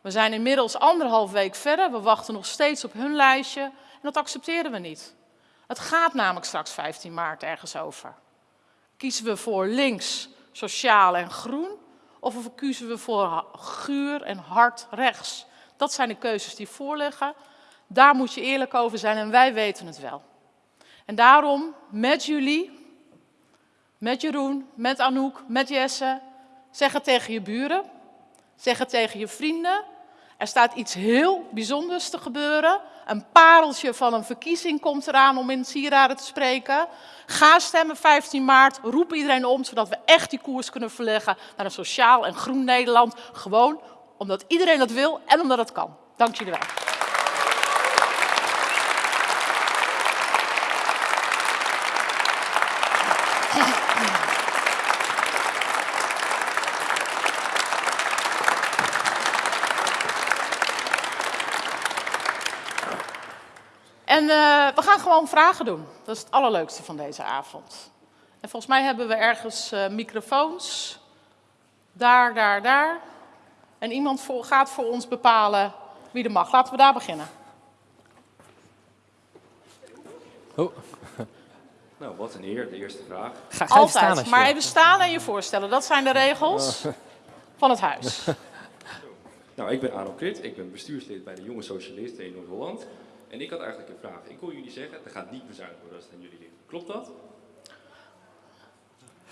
We zijn inmiddels anderhalf week verder. We wachten nog steeds op hun lijstje. En dat accepteren we niet. Het gaat namelijk straks 15 maart ergens over. Kiezen we voor links, sociaal en groen? Of kiezen we voor guur en hard rechts? Dat zijn de keuzes die voorliggen. Daar moet je eerlijk over zijn en wij weten het wel. En daarom met jullie, met Jeroen, met Anouk, met Jesse, zeg het tegen je buren, zeg het tegen je vrienden. Er staat iets heel bijzonders te gebeuren. Een pareltje van een verkiezing komt eraan om in sieraden te spreken. Ga stemmen 15 maart, roep iedereen om, zodat we echt die koers kunnen verleggen naar een sociaal en groen Nederland. Gewoon omdat iedereen dat wil en omdat het kan. Dank jullie wel. En uh, we gaan gewoon vragen doen. Dat is het allerleukste van deze avond. En volgens mij hebben we ergens uh, microfoons. Daar, daar, daar. En iemand voor, gaat voor ons bepalen wie er mag. Laten we daar beginnen. Oh. Nou, wat een eer, de eerste vraag. Ga, ga Altijd, staan maar even staan en je voorstellen. Dat zijn de regels van het huis. Nou, ik ben Aaron Krit, ik ben bestuurslid bij de Jonge Socialisten in Noord-Holland. En ik had eigenlijk een vraag. Ik hoor jullie zeggen, er gaat niet bezuinigd worden als het aan jullie ligt. Klopt dat?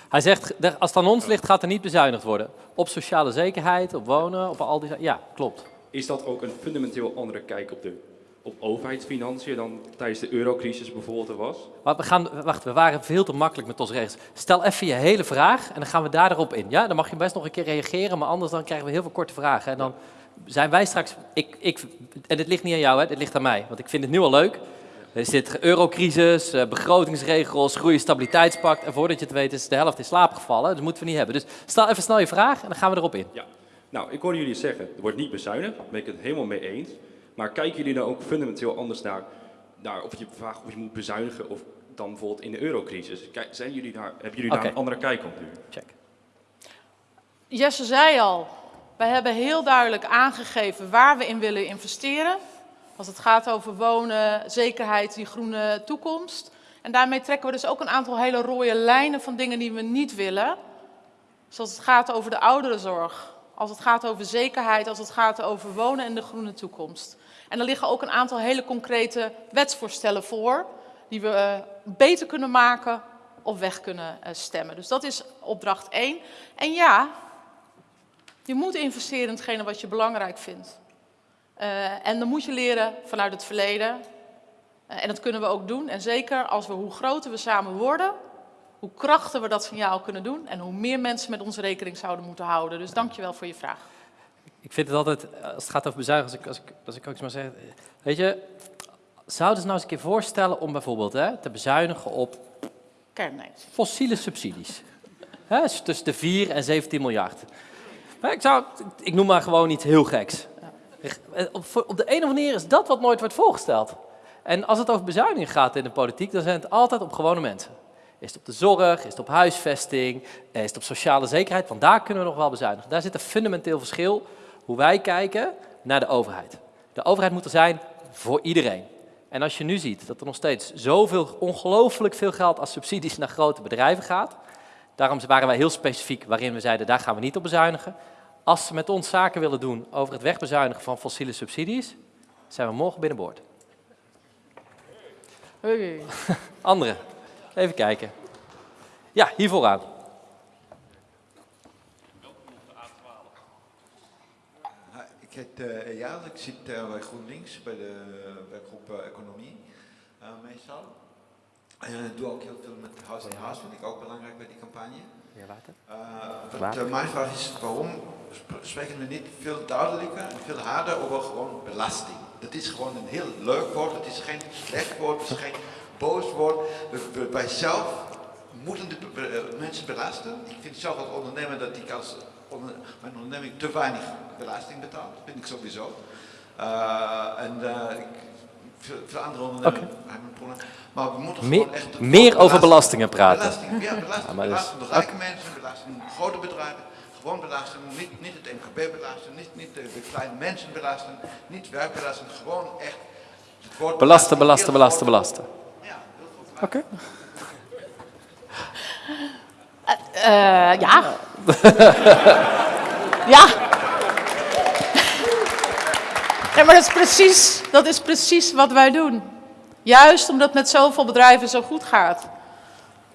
Hij zegt, als het aan ons ligt, gaat er niet bezuinigd worden. Op sociale zekerheid, op wonen, op al die Ja, klopt. Is dat ook een fundamenteel andere kijk op, de, op overheidsfinanciën dan tijdens de eurocrisis bijvoorbeeld er was? Maar we gaan, wacht, we waren veel te makkelijk met onze regels. Stel even je hele vraag en dan gaan we daar erop in. Ja, dan mag je best nog een keer reageren, maar anders dan krijgen we heel veel korte vragen. En dan zijn wij straks, ik, ik, en dit ligt niet aan jou, hè, dit ligt aan mij, want ik vind het nu al leuk. Er zit eurocrisis, eh, begrotingsregels, groeistabiliteitspact. En voordat je het weet is de helft in slaap gevallen. Dat moeten we niet hebben. Dus stel even snel je vraag en dan gaan we erop in. Ja, nou, ik hoorde jullie zeggen, er wordt niet bezuinigd. Daar ben ik het helemaal mee eens. Maar kijken jullie nou ook fundamenteel anders naar, naar of je vraagt of je moet bezuinigen of dan bijvoorbeeld in de eurocrisis? Kijk, zijn jullie daar, hebben jullie daar een andere kijk op nu? Check. Jesse zei al, wij hebben heel duidelijk aangegeven waar we in willen investeren. Als het gaat over wonen, zekerheid, die groene toekomst. En daarmee trekken we dus ook een aantal hele rode lijnen van dingen die we niet willen. Zoals het gaat over de ouderenzorg, als het gaat over zekerheid, als het gaat over wonen en de groene toekomst. En er liggen ook een aantal hele concrete wetsvoorstellen voor, die we uh, beter kunnen maken of weg kunnen uh, stemmen. Dus dat is opdracht 1. En ja, je moet investeren in hetgene wat je belangrijk vindt. Uh, en dan moet je leren vanuit het verleden. Uh, en dat kunnen we ook doen. En zeker als we, hoe groter we samen worden, hoe krachtiger we dat signaal kunnen doen. En hoe meer mensen met ons rekening zouden moeten houden. Dus dank je wel voor je vraag. Ik vind het altijd, als het gaat over bezuinigen, als ik, als ik, als ik ook eens maar zeg. Weet je, zouden ze nou eens een keer voorstellen om bijvoorbeeld hè, te bezuinigen op Kernenergie. fossiele subsidies? hè, tussen de 4 en 17 miljard. Maar ik, ik noem maar gewoon iets heel geks. Op de een of andere manier is dat wat nooit wordt voorgesteld. En als het over bezuinigingen gaat in de politiek, dan zijn het altijd op gewone mensen. Is het op de zorg, is het op huisvesting, is het op sociale zekerheid? Want daar kunnen we nog wel bezuinigen. Daar zit een fundamenteel verschil hoe wij kijken naar de overheid. De overheid moet er zijn voor iedereen. En als je nu ziet dat er nog steeds zoveel, ongelooflijk veel geld als subsidies naar grote bedrijven gaat, daarom waren wij heel specifiek waarin we zeiden, daar gaan we niet op bezuinigen. Als ze met ons zaken willen doen over het wegbezuinigen van fossiele subsidies, zijn we morgen binnenboord. Hey. Andere, even kijken. Ja, hier vooraan. Hi, Ik heet uh, Eyal, ik zit uh, bij GroenLinks bij de werkgroep uh, Economie uh, meestal. En ik doe ook heel veel met House in House, vind ik ook belangrijk bij die campagne. Water. Uh, Water. wat, mijn vraag is, waarom sp- spreken we niet veel duidelijker en veel harder over gewoon belasting? Dat is gewoon een heel leuk woord, het is geen slecht woord, het is geen boos woord. Wij zelf moeten de eh, mensen belasten. Ik vind zelf als ondernemer dat ik als onder- mijn onderneming te weinig belasting betaal. Dat vind ik sowieso. Uh, en uh, ik, veel, veel andere ondernemers hebben een probleem. Maar we moeten Meer- gewoon echt... meer over belastingen praten. Belasting, ja, belasting. Ja, maar belasting de rijke mensen, belasting grote bedrijven. Gewoon belasting, niet, niet het MKB belasten, niet, niet de, de kleine mensen belasten, niet werkbelasting, gewoon echt het woord Belasten, belasten, belasten, groot. belasten. Ja, heel goed. Oké. Eh, ja. ja. Ja, maar dat is, precies, dat is precies wat wij doen. Juist omdat het met zoveel bedrijven zo goed gaat.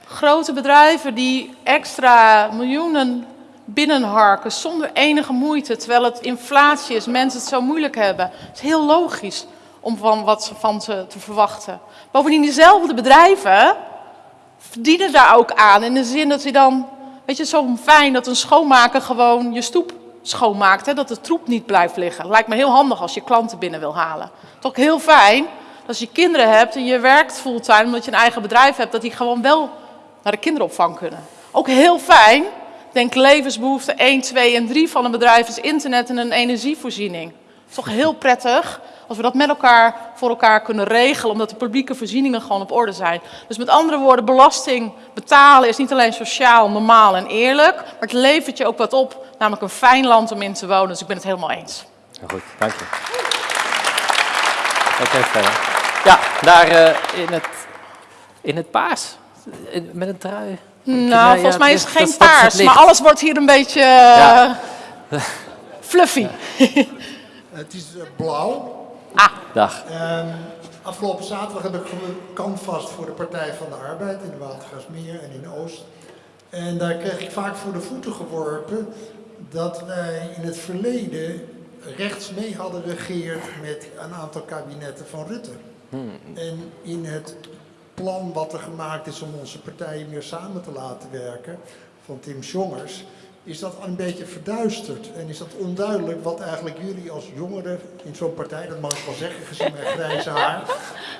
Grote bedrijven die extra miljoenen binnenharken zonder enige moeite, terwijl het inflatie is, mensen het zo moeilijk hebben. Het is heel logisch om van wat ze van ze te verwachten. Bovendien diezelfde bedrijven verdienen daar ook aan. In de zin dat ze dan, weet je, zo fijn dat een schoonmaker gewoon je stoep schoonmaakt. Hè, dat de troep niet blijft liggen. Lijkt me heel handig als je klanten binnen wil halen. Toch heel fijn dat als je kinderen hebt en je werkt fulltime omdat je een eigen bedrijf hebt, dat die gewoon wel naar de kinderopvang kunnen. Ook heel fijn, denk levensbehoefte 1, 2 en 3 van een bedrijf is internet en een energievoorziening. Toch heel prettig als we dat met elkaar voor elkaar kunnen regelen, omdat de publieke voorzieningen gewoon op orde zijn. Dus met andere woorden, belasting betalen is niet alleen sociaal, normaal en eerlijk, maar het levert je ook wat op, namelijk een fijn land om in te wonen. Dus ik ben het helemaal eens. Ja, goed, dank je. Oké, verder. Ja, daar eh, in, het, in het paars. In- Met een trui. Nou, Ja, volgens mij is het geen het paars, maar alles wordt hier een beetje Ja. eh, fluffy. Het is eh, blauw. Dag. Ehm, afgelopen zaterdag heb ik canvast voor de Partij van de Arbeid in de Watergasmeer en in Oost. En daar kreeg ik vaak voor de voeten geworpen dat wij in het verleden rechts mee hadden regeerd met een aantal kabinetten van Rutte. En in het plan wat er gemaakt is om onze partijen meer samen te laten werken, van Tim Jongers, is dat een beetje verduisterd. En is dat onduidelijk wat eigenlijk jullie als jongeren in zo'n partij, dat mag ik wel zeggen gezien mijn grijze haar,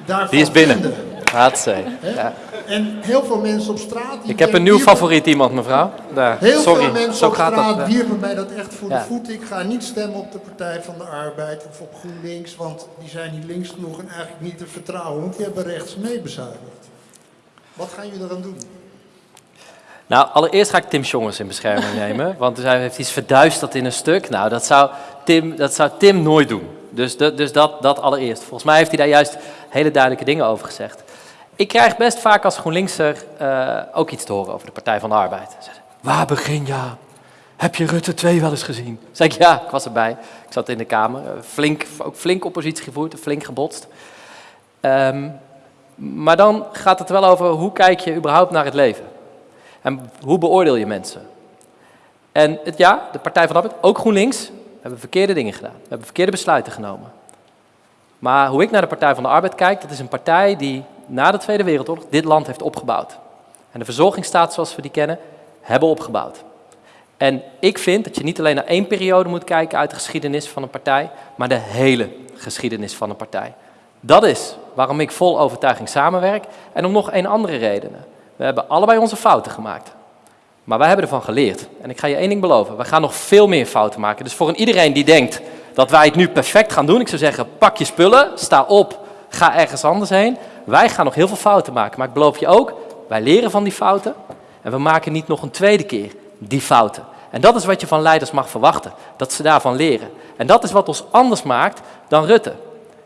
daarvan Die is binnen. Haatzee. Hè? Ja. En heel veel mensen op straat... Ik heb een nieuw favoriet iemand, mevrouw. Daar. Heel Sorry, veel mensen zo op straat dat. wierpen mij dat echt voor Ja. de voeten. Ik ga niet stemmen op de Partij van de Arbeid of op GroenLinks, want die zijn niet links genoeg en eigenlijk niet te vertrouwen, want die hebben rechts meebezuinigd. Wat gaan jullie eraan doen? Nou, allereerst ga ik Tim Jongens in bescherming nemen, want hij heeft iets verduisterd in een stuk. Nou, dat zou Tim, dat zou Tim nooit doen. Dus, dat, dus dat, dat allereerst. Volgens mij heeft hij daar juist hele duidelijke dingen over gezegd. Ik krijg best vaak als GroenLinkser eh, ook iets te horen over de Partij van de Arbeid. Waar begin je? Heb je Rutte 2 wel eens gezien? Zeg ik, ja, ik was erbij. Ik zat in de Kamer. Eh, Flink, ook flink oppositie gevoerd, flink gebotst. Ehm, maar dan gaat het wel over hoe kijk je überhaupt naar het leven? En hoe beoordeel je mensen? En het, ja, de Partij van de Arbeid, ook GroenLinks, hebben verkeerde dingen gedaan. We hebben verkeerde besluiten genomen. Maar hoe ik naar de Partij van de Arbeid kijk, dat is een partij die na de Tweede Wereldoorlog dit land heeft opgebouwd. En de verzorgingsstaat zoals we die kennen, hebben opgebouwd. En ik vind dat je niet alleen naar één periode moet kijken uit de geschiedenis van een partij, maar de hele geschiedenis van een partij. Dat is waarom ik vol overtuiging samenwerk en om nog een andere redenen. We hebben allebei onze fouten gemaakt. Maar wij hebben ervan geleerd. En ik ga je één ding beloven. We gaan nog veel meer fouten maken. Dus voor een iedereen die denkt dat wij het nu perfect gaan doen. Ik zou zeggen, pak je spullen, sta op, ga ergens anders heen. Wij gaan nog heel veel fouten maken. Maar ik beloof je ook, wij leren van die fouten. En we maken niet nog een tweede keer die fouten. En dat is wat je van leiders mag verwachten. Dat ze daarvan leren. En dat is wat ons anders maakt dan Rutte.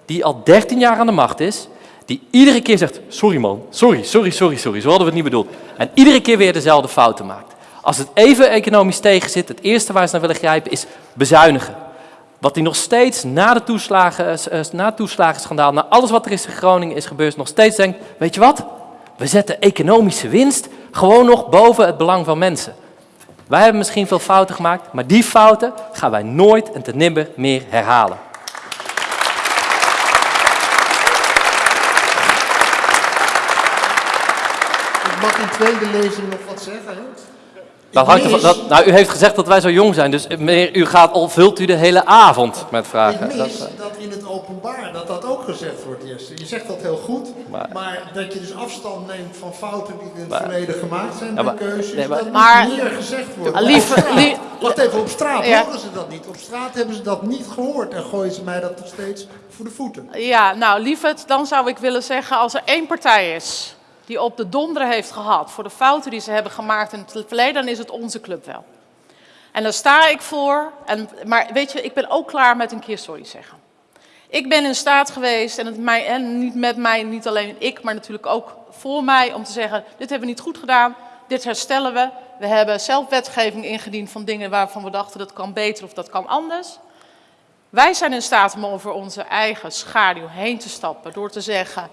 Die al 13 jaar aan de macht is. Die iedere keer zegt, sorry man, sorry, sorry, sorry, sorry. Zo hadden we het niet bedoeld. En iedere keer weer dezelfde fouten maakt. Als het even economisch tegen zit, het eerste waar ze naar willen grijpen is bezuinigen. Wat hij nog steeds na, de toeslagen, eh, na het toeslagenschandaal, na alles wat er is in Groningen is gebeurd, nog steeds denkt, weet je wat? We zetten economische winst gewoon nog boven het belang van mensen. Wij hebben misschien veel fouten gemaakt, maar die fouten gaan wij nooit en ten nimmer meer herhalen. Mag in tweede lezing nog wat zeggen. Dat hangt ervan, dat, nou, u heeft gezegd dat wij zo jong zijn, dus meneer, u gaat al, vult u de hele avond met vragen. Ik Dat, mis eh, dat in het openbaar dat dat ook gezegd wordt, Jesse. Je zegt dat heel goed, Maar- maar, dat je dus afstand neemt van fouten die in het Maar- verleden gemaakt zijn Ja, maar- keuzes, nee, maar- dat moet Maar- meer gezegd worden. Ah, lieve- Op straat. lie- Wacht even, op straat Ja. horen ze dat niet. Op straat hebben ze dat niet gehoord en gooien ze mij dat nog steeds voor de voeten. Ja, nou lieverd, dan zou ik willen zeggen, als er één partij is die op de donder heeft gehad voor de fouten die ze hebben gemaakt in het verleden, dan is het onze club wel. En daar sta ik voor. En, maar weet je, ik ben ook klaar met een keer sorry zeggen. Ik ben in staat geweest, en, het mij, en niet met mij, niet alleen ik, maar natuurlijk ook voor mij, om te zeggen, dit hebben we niet goed gedaan, dit herstellen we. We hebben zelf wetgeving ingediend van dingen waarvan we dachten dat kan beter of dat kan anders. Wij zijn in staat om over onze eigen schaduw heen te stappen door te zeggen,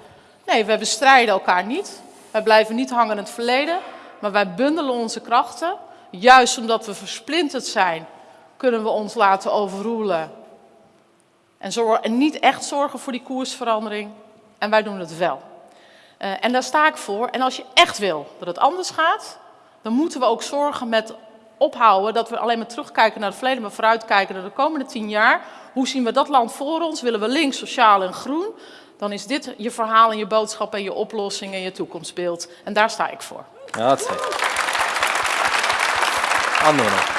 nee, we bestrijden elkaar niet. Wij blijven niet hangen in het verleden, maar wij bundelen onze krachten. Juist omdat we versplinterd zijn, kunnen we ons laten overroelen. En, en niet echt zorgen voor die koersverandering. En wij doen het wel. Eh, en daar sta ik voor. En als je echt wil dat het anders gaat, dan moeten we ook zorgen met ophouden dat we alleen maar terugkijken naar het verleden, maar vooruitkijken naar de komende tien jaar. Hoe zien we dat land voor ons? Willen we links, sociaal en groen? Dan is dit je verhaal en je boodschap en je oplossing en je toekomstbeeld. En daar sta ik voor. ja, dat zeker. Nog.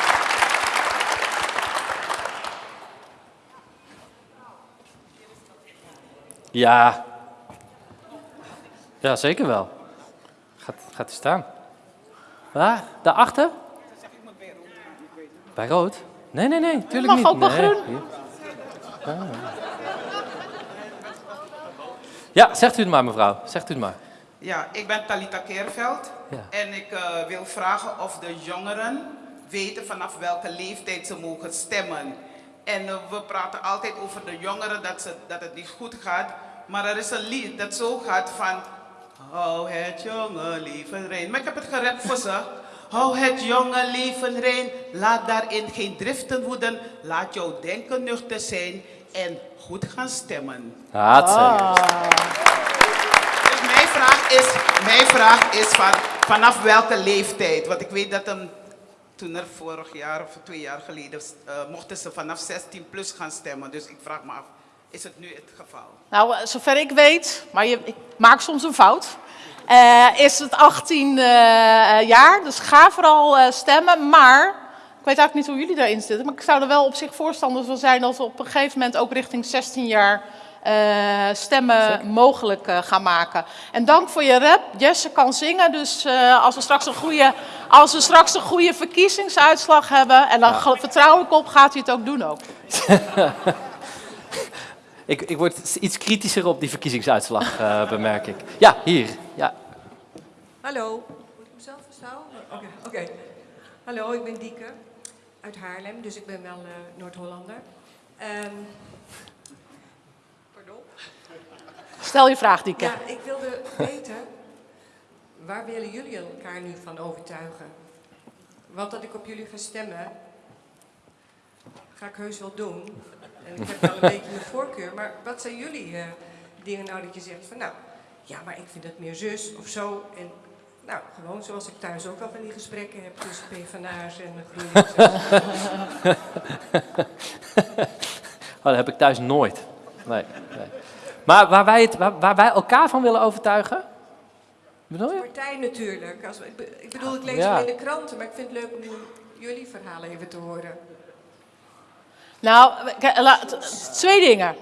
Ja. Ja, zeker wel. Gaat, gaat u staan. Waar? Daarachter? Bij rood? Nee, nee, nee, tuurlijk mag niet. ook bij Nee, groen. hier. Ja, zegt u het maar, mevrouw. Zegt u het maar. Ja, ik ben Talita Keerveld Ja. en ik eh, wil vragen of de jongeren weten vanaf welke leeftijd ze mogen stemmen. En eh, we praten altijd over de jongeren dat, ze, dat het niet goed gaat, maar er is een lied dat zo gaat van Hou het jonge leven rein. Maar ik heb het gerept voor ze. Hou het jonge leven rein, laat daarin geen driften woeden, laat jouw denken nuchter zijn en goed gaan stemmen. Dat zeker. Dus mijn vraag is, mijn vraag is van, vanaf welke leeftijd? Want ik weet dat hem, toen er vorig jaar of twee jaar geleden, eh, mochten ze vanaf 16 plus gaan stemmen. Dus ik vraag me af, is het nu het geval? Nou, eh, zover ik weet, maar je, ik maak soms een fout, eh, is het 18 eh, jaar. Dus ga vooral eh, stemmen. Maar, ik weet eigenlijk niet hoe jullie daarin zitten, maar ik zou er wel op zich voorstander van zijn dat we op een gegeven moment ook richting 16 jaar eh, stemmen mogelijk eh, gaan maken. En dank voor je rap. Jesse kan zingen, dus eh, als, we straks een goede, als we straks een goede verkiezingsuitslag hebben, en dan ge- vertrouw ik op, gaat hij het ook doen ook. Ik, ik word iets kritischer op die verkiezingsuitslag, eh, bemerk ik. Ja, hier. Ja. Hallo, moet ik mezelf verstaan? Oké, oké. Hallo, ik ben Dieke uit Haarlem, dus ik ben wel eh, Noord-Hollander. Ehm, pardon? Stel je vraag, Dieke. Ja, ik wilde weten, waar willen jullie elkaar nu van overtuigen? Want dat ik op jullie ga stemmen, ga ik heus wel doen. En ik heb wel een beetje een voorkeur, maar wat zijn jullie eh, dingen nou dat je zegt van nou, ja, maar ik vind het meer zus of zo. En nou, gewoon zoals ik thuis ook wel van die gesprekken heb tussen PvdA's en de GroenLinks. Oh, dat heb ik thuis nooit. Nee, nee. Maar waar wij, het, waar, waar wij elkaar van willen overtuigen? Bedoel je? Partij natuurlijk. Als, we- ik ik bedoel, ik lees Ja. hem in de kranten, maar ik vind het leuk om jullie verhalen even te horen. Nou, twee dingen.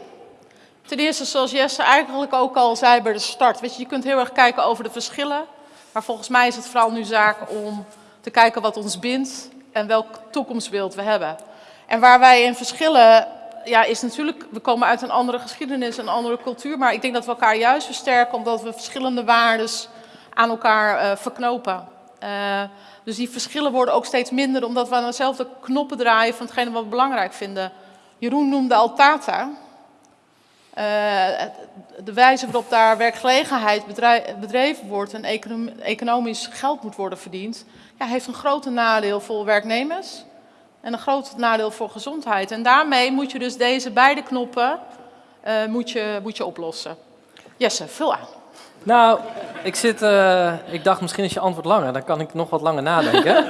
Ten eerste, zoals Jesse eigenlijk ook al zei bij de start. Weet je, je kunt heel erg kijken over de verschillen. Maar volgens mij is het vooral nu zaak om te kijken wat ons bindt en welk toekomstbeeld we hebben. En waar wij in verschillen, ja, is natuurlijk, we komen uit een andere geschiedenis, een andere cultuur. Maar ik denk dat we elkaar juist versterken omdat we verschillende waarden aan elkaar uh, verknopen. Uh, dus die verschillen worden ook steeds minder omdat we aan dezelfde knoppen draaien van hetgene wat we belangrijk vinden. Jeroen noemde al Tata. Uh, de wijze waarop daar werkgelegenheid bedreven wordt en economisch geld moet worden verdiend, ja, heeft een groot nadeel voor werknemers en een groot nadeel voor gezondheid. En daarmee moet je dus deze beide knoppen uh, moet je, moet je oplossen. Jesse, vul aan. Nou, ik, zit, uh, ik dacht misschien is je antwoord langer, dan kan ik nog wat langer nadenken.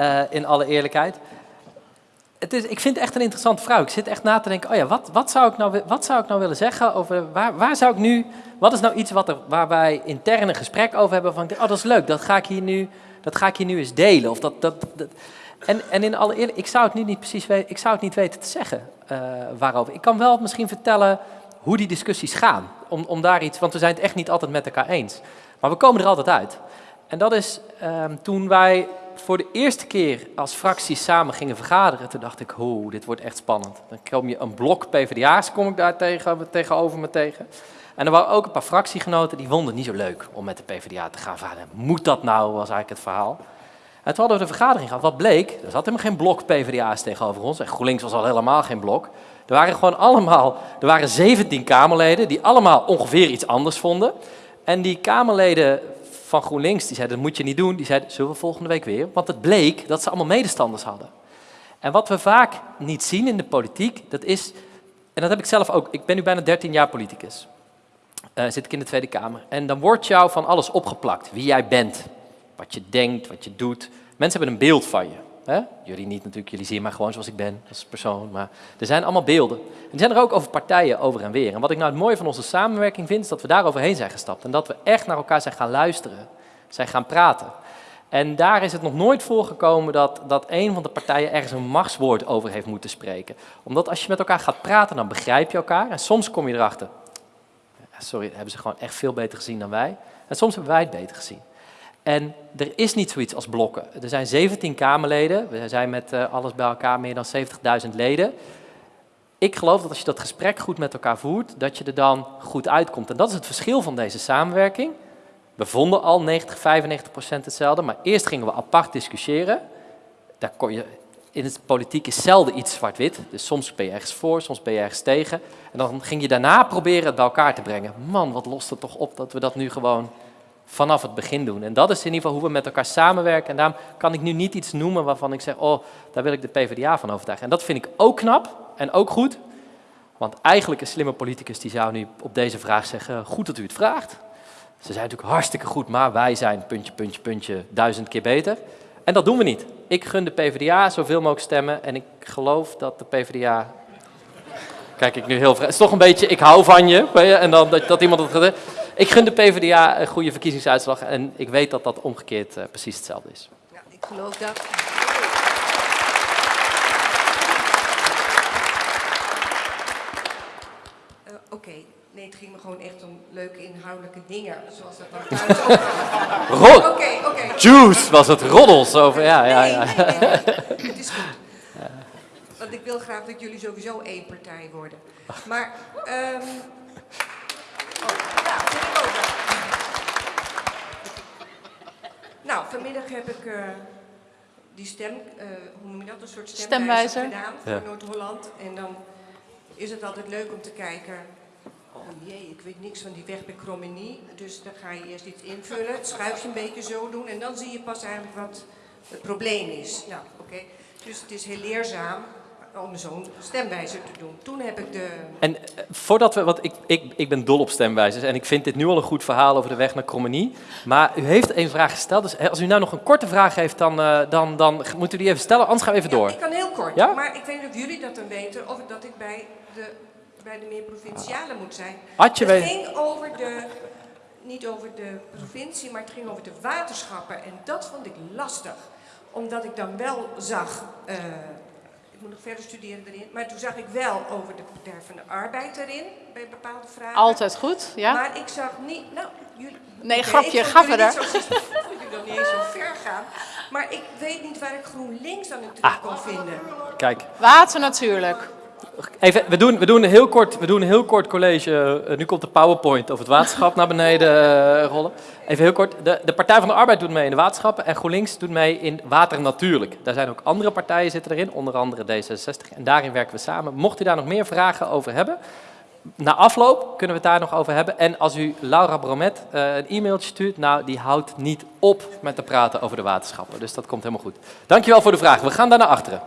uh, in alle eerlijkheid. Het is, ik vind het echt een interessante vraag. Ik zit echt na te denken, oh ja, wat, wat, zou, ik nou, wat zou ik nou willen zeggen over, waar, waar zou ik nu, wat is nou iets wat er, waar wij intern een gesprek over hebben van, oh dat is leuk, dat ga ik hier nu, dat ga ik hier nu eens delen. Of dat, dat. En, en in alle eerlijkheid, ik zou het nu niet precies weten, ik zou het niet weten te zeggen uh, waarover. Ik kan wel misschien vertellen hoe die discussies gaan. Om, om daar iets, want we zijn het echt niet altijd met elkaar eens. Maar we komen er altijd uit. En dat is um, toen wij voor de eerste keer als fracties samen gingen vergaderen, toen dacht ik, hoe, dit wordt echt spannend. Dan kom je een blok PvdA's, kom ik daar tegen, tegenover me tegen. En er waren ook een paar fractiegenoten die vonden het niet zo leuk om met de PvdA te gaan vergaderen. Moet dat nou, was eigenlijk het verhaal. En toen hadden we de vergadering gehad. Wat bleek? Er zat helemaal geen blok PvdA's tegenover ons. En GroenLinks was al helemaal geen blok. Er waren gewoon allemaal, er waren 17 Kamerleden die allemaal ongeveer iets anders vonden. En die Kamerleden van GroenLinks, die zeiden, dat moet je niet doen. Die zeiden, zullen we volgende week weer? Want het bleek dat ze allemaal medestanders hadden. En wat we vaak niet zien in de politiek, dat is, en dat heb ik zelf ook, ik ben nu bijna 13 jaar politicus. Uh, zit ik in de Tweede Kamer. En dan wordt jou van alles opgeplakt. Wie jij bent, wat je denkt, wat je doet. Mensen hebben een beeld van je. Hè? Jullie niet natuurlijk, jullie zien mij gewoon zoals ik ben als persoon. Maar er zijn allemaal beelden. En er zijn er ook over partijen over en weer. En wat ik nou het mooie van onze samenwerking vind, is dat we daar overheen zijn gestapt. En dat we echt naar elkaar zijn gaan luisteren. Zijn gaan praten. En daar is het nog nooit voorgekomen dat, dat een van de partijen ergens een machtswoord over heeft moeten spreken. Omdat als je met elkaar gaat praten, dan begrijp je elkaar. En soms kom je erachter, sorry, hebben ze gewoon echt veel beter gezien dan wij. En soms hebben wij het beter gezien. En er is niet zoiets als blokken. Er zijn 17 Kamerleden, we zijn met uh, alles bij elkaar meer dan 70.000 leden. Ik geloof dat als je dat gesprek goed met elkaar voert, dat je er dan goed uitkomt. En dat is het verschil van deze samenwerking. We vonden al 90, 95 procent hetzelfde, maar eerst gingen we apart discussiëren. Daar kon je, in het politiek is zelden iets zwart-wit. Dus soms ben je ergens voor, soms ben je ergens tegen. En dan ging je daarna proberen het bij elkaar te brengen. Man, wat lost het toch op dat we dat nu gewoon vanaf het begin doen. En dat is in ieder geval hoe we met elkaar samenwerken. En daarom kan ik nu niet iets noemen waarvan ik zeg, oh, daar wil ik de PvdA van overtuigen. En dat vind ik ook knap en ook goed. Want eigenlijk een slimme politicus die zou nu op deze vraag zeggen, goed dat u het vraagt. Ze zijn natuurlijk hartstikke goed, maar wij zijn puntje, puntje, puntje duizend keer beter. En dat doen we niet. Ik gun de PvdA zoveel mogelijk stemmen en ik geloof dat de PvdA... Kijk ik nu heel... Het is toch een beetje, ik hou van je. En dan dat, dat iemand het... Ik gun de PvdA een goede verkiezingsuitslag en ik weet dat dat omgekeerd uh, precies hetzelfde is. Ja, ik geloof dat. Uh, Oké, okay. nee, het ging me gewoon echt om leuke inhoudelijke dingen, zoals dat dan thuis ook. Rod. Oké. Juice was het roddels over, ja, ja, ja. Nee, nee, nee. het is goed. Want ik wil graag dat jullie sowieso één partij worden. Maar, um, Nou, vanmiddag heb ik uh, die stem, uh, hoe noem je dat, een soort stemwijzer, gedaan voor ja. Noord-Holland. En dan is het altijd leuk om te kijken, oh jee, ik weet niks van die weg bij Krommenie. Dus dan ga je eerst iets invullen, het schuifje een beetje zo doen en dan zie je pas eigenlijk wat het probleem is. Nou, oké. Okay. Dus het is heel leerzaam om zo'n stemwijzer te doen. Toen heb ik de... En uh, voordat we, want ik, ik, ik ben dol op stemwijzers en ik vind dit nu al een goed verhaal over de weg naar Krommenie. Maar u heeft een vraag gesteld, dus als u nou nog een korte vraag heeft, dan, uh, dan, dan moet u die even stellen, anders gaan we even ja, door. ik kan heel kort, ja? maar ik weet niet of jullie dat dan weten, of dat ik bij de, bij de meer provinciale moet zijn. Had je het ging over de, niet over de provincie, maar het ging over de waterschappen en dat vond ik lastig. Omdat ik dan wel zag... Uh, ik moet nog verder studeren erin. Maar toen zag ik wel over de Partij van de Arbeid erin, bij bepaalde vragen. Altijd goed, ja? Maar ik zag niet, nou, jullie... Nee, grapje, ik ga jullie verder. niet zo zien- jullie nog niet eens zo ver gaan. Maar ik weet niet waar ik GroenLinks dan in terug kon vinden. Kijk, Water natuurlijk. Even, we, doen, we, doen een heel kort, we doen heel kort college. Eh, nu komt de PowerPoint over het waterschap naar beneden eh, rollen. Even heel kort. De, de Partij van de Arbeid doet mee in de waterschappen en GroenLinks doet mee in water natuurlijk. Daar zijn ook andere partijen zitten erin, onder andere D66. En daarin werken we samen. Mocht u daar nog meer vragen over hebben, na afloop kunnen we het daar nog over hebben. En als u Laura Bromet eh, een e-mailtje stuurt, nou, die houdt niet op met te praten over de waterschappen. Dus dat komt helemaal goed. Dankjewel voor de vraag. We gaan daar naar achteren.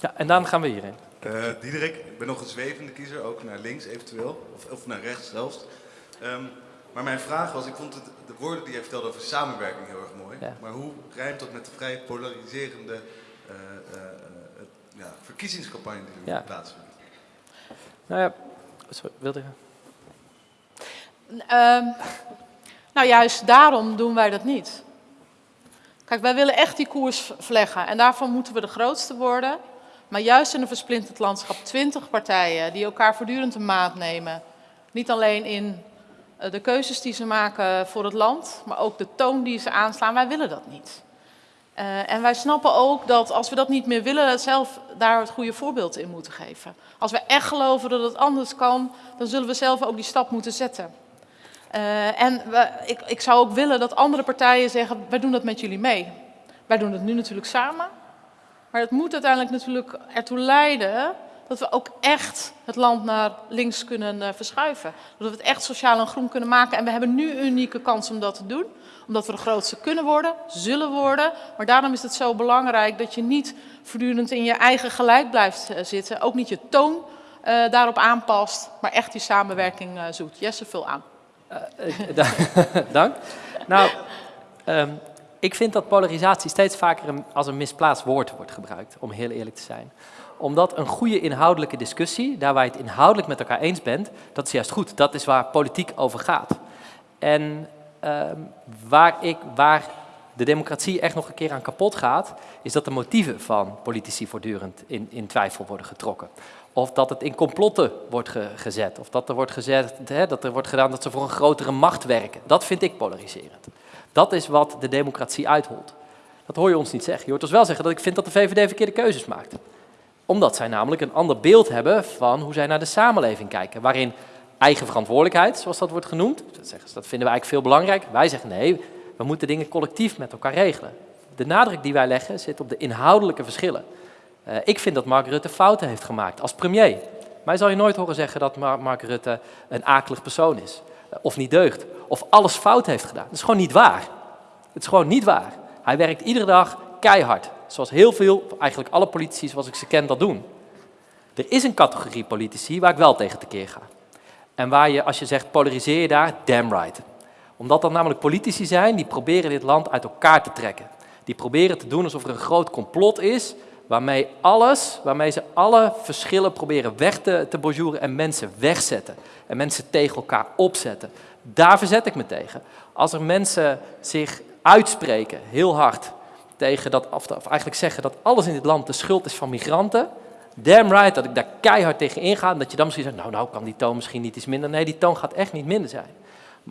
Ja, en dan gaan we hierin. Eh Diederik, ik ben nog een zwevende kiezer, ook naar links eventueel, of, of naar rechts zelfs. Ehm, maar mijn vraag was, ik vond het, de woorden die jij vertelde over samenwerking heel erg mooi. Ja. Maar hoe rijmt dat met de vrij polariserende eh, eh, ja, verkiezingscampagne die er Ja. plaatsvindt? Nou ja, sorry, wilde je? Ehm, nou, juist daarom doen wij dat niet. Kijk, wij willen echt die koers vleggen en daarvoor moeten we de grootste worden. Maar juist in een versplinterd landschap, 20 partijen die elkaar voortdurend een maat nemen. Niet alleen in eh, de keuzes die ze maken voor het land, maar ook de toon die ze aanslaan. Wij willen dat niet. Eh, en wij snappen ook dat als we dat niet meer willen, zelf daar het goede voorbeeld in moeten geven. Als we echt geloven dat het anders kan, dan zullen we zelf ook die stap moeten zetten. Eh, en we, ik, ik zou ook willen dat andere partijen zeggen, wij doen dat met jullie mee. Wij doen het nu natuurlijk samen. Maar het moet uiteindelijk natuurlijk ertoe leiden dat we ook echt het land naar links kunnen eh, verschuiven. Dat we het echt sociaal en groen kunnen maken. En we hebben nu een unieke kans om dat te doen. Omdat we de grootste kunnen worden, zullen worden. Maar daarom is het zo belangrijk dat je niet voortdurend in je eigen gelijk blijft eh, zitten. Ook niet je toon eh, daarop aanpast, maar echt die samenwerking zoekt. Jesse, vul aan. Da- Dank. Nou, ehm, ik vind dat polarisatie steeds vaker als een misplaatst woord wordt gebruikt, om heel eerlijk te zijn. Omdat een goede inhoudelijke discussie, daar waar je het inhoudelijk met elkaar eens bent, dat is juist goed. Dat is waar politiek over gaat. En ehm, waar, ik, waar de democratie echt nog een keer aan kapot gaat, is dat de motieven van politici voortdurend in, in twijfel worden getrokken. Of dat het in complotten wordt ge- gezet. Of dat er wordt gezet, hè, dat er wordt gedaan dat ze voor een grotere macht werken. Dat vind ik polariserend. Dat is wat de democratie uitholt. Dat hoor je ons niet zeggen. Je hoort ons wel zeggen dat ik vind dat de VVD verkeerde keuzes maakt. Omdat zij namelijk een ander beeld hebben van hoe zij naar de samenleving kijken. Waarin eigen verantwoordelijkheid, zoals dat wordt genoemd, dat, zeggen ze, dat vinden we eigenlijk veel belangrijk. Wij zeggen nee, we moeten dingen collectief met elkaar regelen. De nadruk die wij leggen zit op de inhoudelijke verschillen. Eh, ik vind dat Mark Rutte fouten heeft gemaakt als premier. Mij zal je nooit horen zeggen dat Mar- Mark Rutte een akelig persoon is. Of niet deugt. Of alles fout heeft gedaan. Dat is gewoon niet waar. Het is gewoon niet waar. Hij werkt iedere dag keihard. Zoals heel veel, eigenlijk alle politici zoals ik ze ken, dat doen. Er is een categorie politici waar ik wel tegen tekeer ga. En waar je, als je zegt polariseer je daar, damn right. Omdat dat namelijk politici zijn die proberen dit land uit elkaar te trekken. Die proberen te doen alsof er een groot complot is, waarmee alles, waarmee ze alle verschillen proberen weg te, te bonjouren en mensen wegzetten. En mensen tegen elkaar opzetten. Daar verzet ik me tegen. Als er mensen zich uitspreken, heel hard, tegen dat, of, of eigenlijk zeggen dat alles in dit land de schuld is van migranten, damn right dat ik daar keihard tegen inga. En dat je dan misschien zegt, nou, nou kan die toon misschien niet iets minder. Nee, die toon gaat echt niet minder zijn.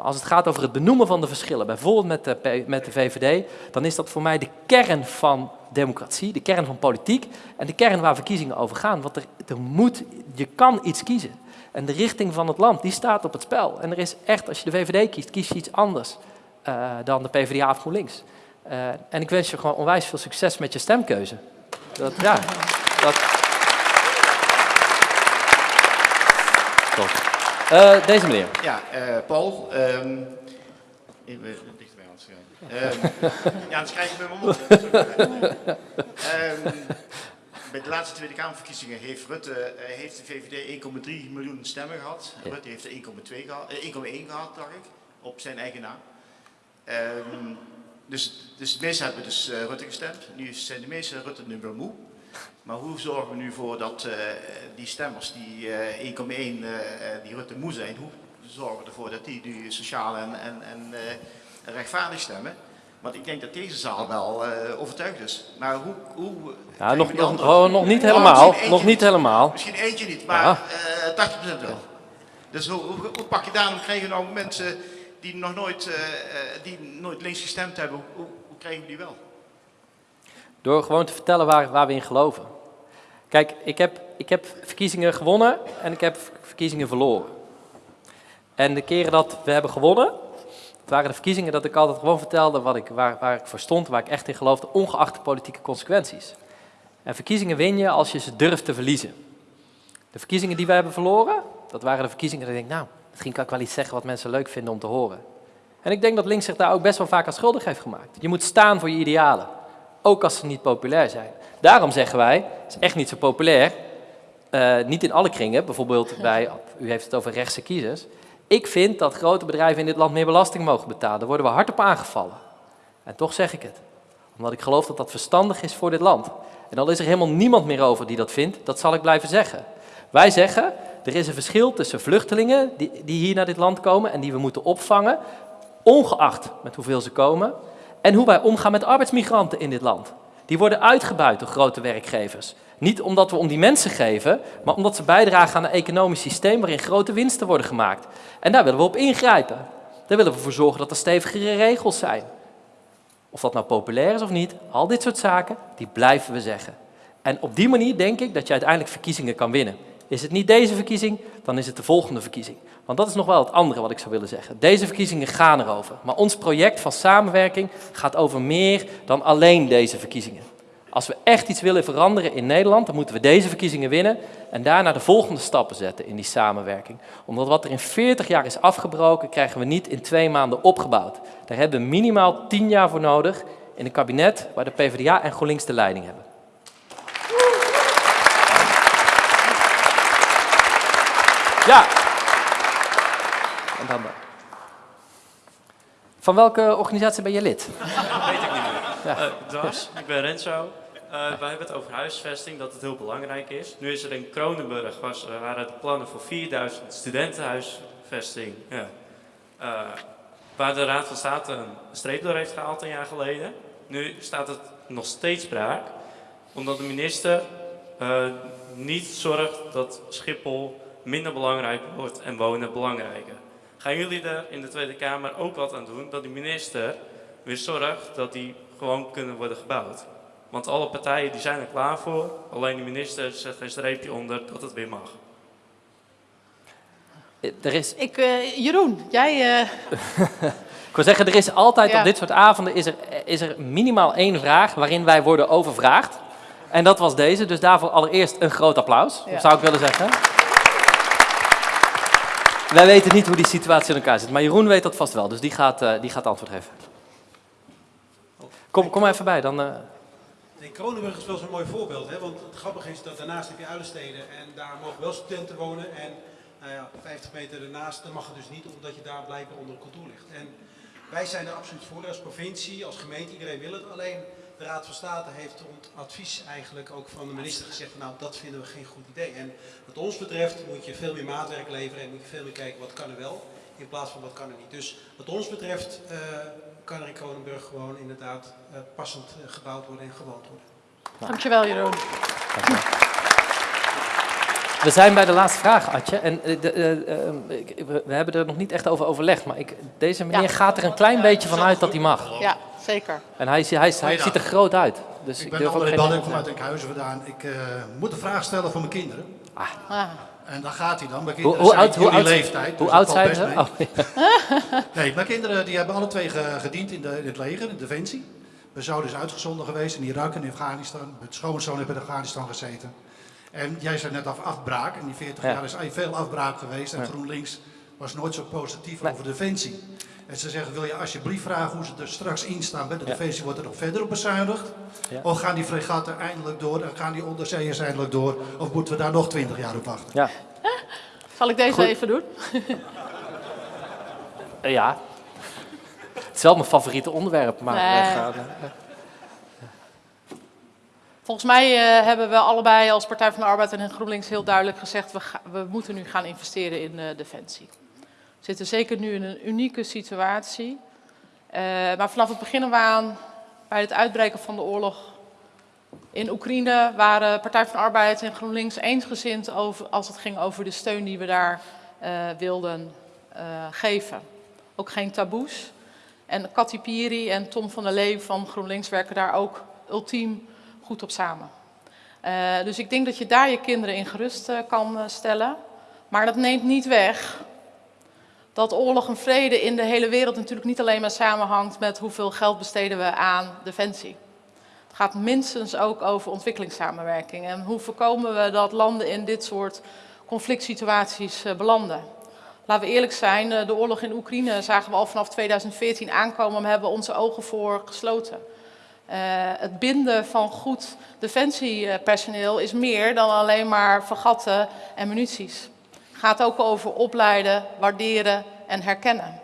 Als het gaat over het benoemen van de verschillen, bijvoorbeeld met de, met de VVD, dan is dat voor mij de kern van democratie, de kern van politiek en de kern waar verkiezingen over gaan. Want er, er moet, je kan iets kiezen. En de richting van het land, die staat op het spel. En er is echt, als je de VVD kiest, kies je iets anders eh, dan de PvdA of GroenLinks. Eh, en ik wens je gewoon onwijs veel succes met je stemkeuze. Dat, ja, dat... Eh, deze meneer. Ja, eh, Paul. ehm even dichterbij aan het schrijven. Ehm, ja, dan schrijf ik met mijn mond. Ehm, bij de laatste Tweede Kamerverkiezingen heeft Rutte, eh, heeft de VVD 1,3 miljoen stemmen gehad. Ja. Rutte heeft er 1,2 gehad, eh, 1,1 gehad, dacht ik, op zijn eigen naam. Ehm, dus, dus de meesten hebben dus eh, Rutte gestemd. Nu zijn de meeste Rutte nu wel moe. Maar hoe zorgen we nu voor dat eh, die stemmers, die eh 1,1 eh, eh, die Rutte moe zijn, hoe zorgen we ervoor dat die nu sociaal en, en, en rechtvaardig stemmen? Want ik denk dat deze zaal wel overtuigd is. Maar hoe... hoe Ja, nog, nog, oh, nog niet helemaal. misschien eentje Nog niet helemaal. Misschien eentje niet, maar Ja. eh 80% wel. Dus hoe, hoe, hoe pak je daar, dan krijgen nou mensen die nog nooit, die nooit links gestemd hebben, hoe, hoe krijgen we die wel? Door gewoon te vertellen waar, waar we in geloven. Kijk, ik heb, ik heb verkiezingen gewonnen en ik heb verkiezingen verloren. En de keren dat we hebben gewonnen, het waren de verkiezingen dat ik altijd gewoon vertelde wat ik, waar, waar ik voor stond, waar ik echt in geloofde, ongeacht de politieke consequenties. En verkiezingen win je als je ze durft te verliezen. De verkiezingen die we hebben verloren, dat waren de verkiezingen dat ik denk, nou, misschien kan ik wel iets zeggen wat mensen leuk vinden om te horen. En ik denk dat links zich daar ook best wel vaak aan schuldig heeft gemaakt. Je moet staan voor je idealen, ook als ze niet populair zijn. Daarom zeggen wij, het is echt niet zo populair, eh, niet in alle kringen, bijvoorbeeld bij, u heeft het over rechtse kiezers. Ik vind dat grote bedrijven in dit land meer belasting mogen betalen. Daar worden we hard op aangevallen. En toch zeg ik het. Omdat ik geloof dat dat verstandig is voor dit land. En al is er helemaal niemand meer over die dat vindt, dat zal ik blijven zeggen. Wij zeggen, er is een verschil tussen vluchtelingen die, die hier naar dit land komen en die we moeten opvangen, ongeacht met hoeveel ze komen, en hoe wij omgaan met arbeidsmigranten in dit land. Die worden uitgebuit door grote werkgevers. Niet omdat we om die mensen geven, maar omdat ze bijdragen aan een economisch systeem waarin grote winsten worden gemaakt. En daar willen we op ingrijpen. Daar willen we voor zorgen dat er stevigere regels zijn. Of dat nou populair is of niet, al dit soort zaken, die blijven we zeggen. En op die manier denk ik dat je uiteindelijk verkiezingen kan winnen. Is het niet deze verkiezing, dan is het de volgende verkiezing. Want dat is nog wel het andere wat ik zou willen zeggen. Deze verkiezingen gaan erover. Maar ons project van samenwerking gaat over meer dan alleen deze verkiezingen. Als we echt iets willen veranderen in Nederland, dan moeten we deze verkiezingen winnen en daarna de volgende stappen zetten in die samenwerking. Omdat wat er in 40 jaar is afgebroken, krijgen we niet in twee maanden opgebouwd. Daar hebben we minimaal 10 jaar voor nodig in een kabinet waar de PvdA en GroenLinks de leiding hebben. Ja. En dan dan. Van welke organisatie ben je lid? weet ik niet meer. Ja. Eh, dwars, ik ben Renzo. Eh, wij hebben het over huisvesting, dat het heel belangrijk is. Nu is er in Kronenburg, was, waren de plannen voor 4000 studentenhuisvesting. Ja. Eh, waar de Raad van State een streep door heeft gehaald een jaar geleden. Nu staat het nog steeds braak, omdat de minister eh, niet zorgt dat Schiphol minder belangrijk wordt en wonen belangrijker. Gaan jullie er in de Tweede Kamer ook wat aan doen dat de minister weer zorgt dat die gewoon kunnen worden gebouwd? Want alle partijen die zijn er klaar voor, alleen de minister zet een streepje onder dat het weer mag. Er is, Ik, eh, Jeroen, jij... eh, ik wil zeggen, er is altijd Ja. op dit soort avonden is er, is er minimaal één vraag waarin wij worden overvraagd. En dat was deze, dus daarvoor allereerst een groot applaus, Ja. zou ik willen zeggen. Wij weten niet hoe die situatie in elkaar zit, maar Jeroen weet dat vast wel, dus die gaat, eh, die gaat antwoord geven. Kom, kom maar even bij, dan... eh, Nee, Kronenburg is wel zo'n mooi voorbeeld, hè? want het grappige is dat daarnaast heb je Uilensteden en daar mogen wel studenten wonen en nou ja, 50 meter daarnaast, mag het dus niet omdat je daar blijkbaar onder een kantoor ligt. En wij zijn er absoluut voor als provincie, als gemeente, iedereen wil het, alleen de Raad van State heeft rond advies eigenlijk ook van de minister gezegd, van, nou dat vinden we geen goed idee. En wat ons betreft moet je veel meer maatwerk leveren en moet je veel meer kijken wat kan er wel, in plaats van wat kan er niet. Dus wat ons betreft eh, kan er in Kronenburg gewoon inderdaad eh, passend eh, gebouwd worden en gewoond worden. Dankjewel, Jeroen. We zijn bij de laatste vraag, Atje. En de, we, we hebben er nog niet echt over overlegd, maar ik, deze meneer Ja. gaat er een klein beetje van uit dat hij mag. Ja, zeker. En hij, hij, ziet er groot uit. Dus ik, Ik ben durf ook André Banning, nee kom te uit Enkhuizen vandaan. Ik eh, moet een vraag stellen voor mijn kinderen. Ah. En daar gaat hij dan. Mijn kinderen hoe zijn oud, hoe jullie oud, leeftijd. hoe dus oud dat zijn valt ze? best mee. Oh, ja. Nee, mijn kinderen die hebben alle twee ge- gediend in, de, in het leger, in de Defensie. Mijn zoon is uitgezonden geweest in Irak en in Afghanistan. Mijn schoonzoon heeft in Afghanistan gezeten. En jij zei net af afbraak. In die 40 Ja. jaar is veel afbraak geweest. En Ja. GroenLinks was nooit zo positief over Defensie. En ze zeggen, wil je alsjeblieft vragen hoe ze er straks in staan bij de Ja. Defensie? Wordt er nog verder op bezuinigd? Ja. Of gaan die fregatten eindelijk door en gaan die onderzeeërs eindelijk door? Of moeten we daar nog 20 jaar op wachten? Ja. Zal ik deze Goed. even doen? Eh, ja. Het is wel mijn favoriete onderwerp, maar... Nee. eh, ga- Volgens mij eh, hebben we allebei als Partij van de Arbeid en GroenLinks heel duidelijk gezegd... we, ga- we moeten nu gaan investeren in eh, defensie. Zitten zeker nu in een unieke situatie. Eh, maar vanaf het begin af aan, bij het uitbreken van de oorlog in Oekraïne, waren Partij van Arbeid en GroenLinks eensgezind over, als het ging over de steun die we daar uh, wilden uh, geven. Ook geen taboes. En Cathy en Tom van der Lee van GroenLinks werken daar ook ultiem goed op samen. Dus ik denk dat je daar je kinderen in gerust kan stellen. Maar dat neemt niet weg dat oorlog en vrede in de hele wereld natuurlijk niet alleen maar samenhangt met hoeveel geld besteden we aan defensie. Het gaat minstens ook over ontwikkelingssamenwerking en hoe voorkomen we dat landen in dit soort conflict situaties uh, belanden. Laten we eerlijk zijn, uh, de oorlog in Oekraïne zagen we al vanaf 2014 aankomen, maar hebben onze ogen voor gesloten. Uh, het binden van goed defensiepersoneel is meer dan alleen maar vergatten en munities gaat ook over opleiden, waarderen en herkennen.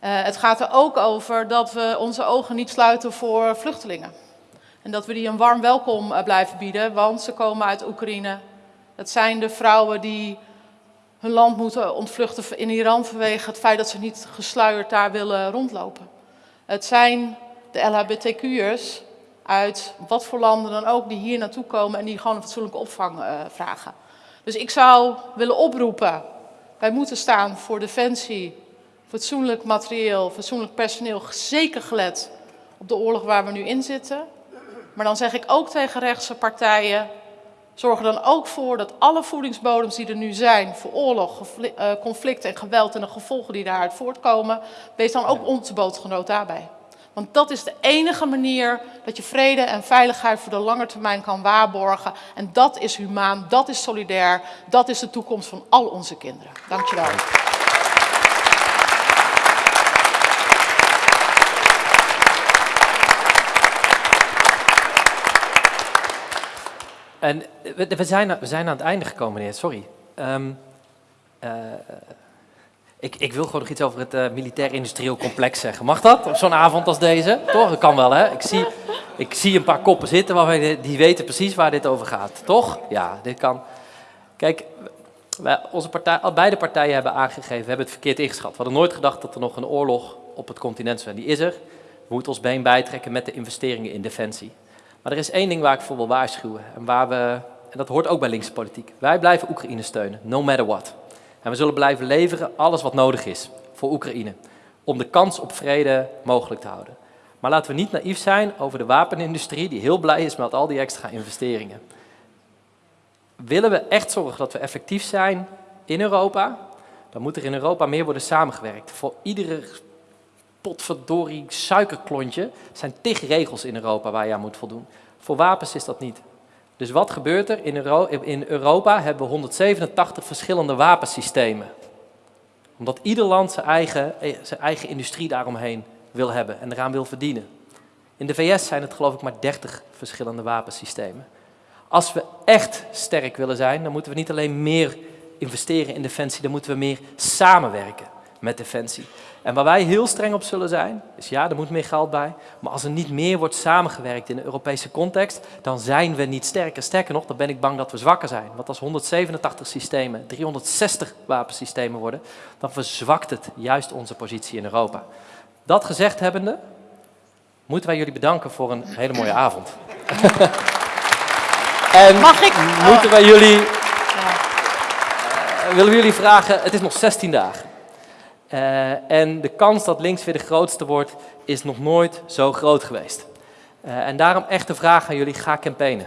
Uh, het gaat er ook over dat we onze ogen niet sluiten voor vluchtelingen. En dat we die een warm welkom uh, blijven bieden, want ze komen uit Oekraïne. Het zijn de vrouwen die hun land moeten ontvluchten in Iran vanwege het feit dat ze niet gesluierd daar willen rondlopen. Het zijn de LHBTQ'ers uit wat voor landen dan ook die hier naartoe komen en die gewoon een fatsoenlijke opvang uh, vragen. Dus ik zou willen oproepen, wij moeten staan voor defensie, fatsoenlijk materieel, fatsoenlijk personeel, zeker gelet op de oorlog waar we nu in zitten. Maar dan zeg ik ook tegen rechtse partijen, zorg er dan ook voor dat alle voedingsbodems die er nu zijn voor oorlog, eh, conflict en geweld en de gevolgen die daaruit voortkomen, wees dan ook onze bootgenoot daarbij. Want dat is de enige manier dat je vrede en veiligheid voor de lange termijn kan waarborgen. En dat is humaan, dat is solidair, dat is de toekomst van al onze kinderen. Dankjewel. En we, zijn, we zijn aan het einde gekomen, meneer. Sorry. Um, ik, ik wil gewoon nog iets over het uh, militair-industrieel complex zeggen. Mag dat op zo'n avond als deze? Toch? Dat kan wel, hè? Ik zie, ik zie een paar koppen zitten waarvan die weten precies waar dit over gaat. Toch? Ja, dit kan. Kijk, wij, onze partij, beide partijen hebben aangegeven, we hebben het verkeerd ingeschat. We hadden nooit gedacht dat er nog een oorlog op het continent zou zijn. Die is er. We moeten ons been bijtrekken met de investeringen in defensie. Maar er is één ding waar ik voor wil waarschuwen. En, waar we, en dat hoort ook bij linkse politiek. Wij blijven Oekraïne steunen, no matter what. En we zullen blijven leveren alles wat nodig is voor Oekraïne. Om de kans op vrede mogelijk te houden. Maar laten we niet naïef zijn over de wapenindustrie die heel blij is met al die extra investeringen. Willen we echt zorgen dat we effectief zijn in Europa, dan moet er in Europa meer worden samengewerkt. Voor iedere potverdorie suikerklontje zijn tig regels in Europa waar je aan moet voldoen. Voor wapens is dat niet. Dus wat gebeurt er? In, Euro in Europa hebben we 187 verschillende wapensystemen. Omdat ieder land zijn eigen, eh, zijn eigen industrie daaromheen wil hebben en eraan wil verdienen. In de VS zijn het geloof ik maar 30 verschillende wapensystemen. Als we echt sterk willen zijn, dan moeten we niet alleen meer investeren in defensie, dan moeten we meer samenwerken met defensie. En waar wij heel streng op zullen zijn, is ja, er moet meer geld bij, maar als er niet meer wordt samengewerkt in de Europese context, dan zijn we niet sterker. Sterker nog, dan ben ik bang dat we zwakker zijn. Want als 187 systemen 360 wapensystemen worden, dan verzwakt het juist onze positie in Europa. Dat gezegd hebbende, moeten wij jullie bedanken voor een hele mooie avond. en Mag ik? moeten wij jullie, uh, willen we jullie vragen, het is nog 16 dagen. Uh, en de kans dat links weer de grootste wordt, is nog nooit zo groot geweest. Uh, en daarom echt de vraag aan jullie, ga campaignen.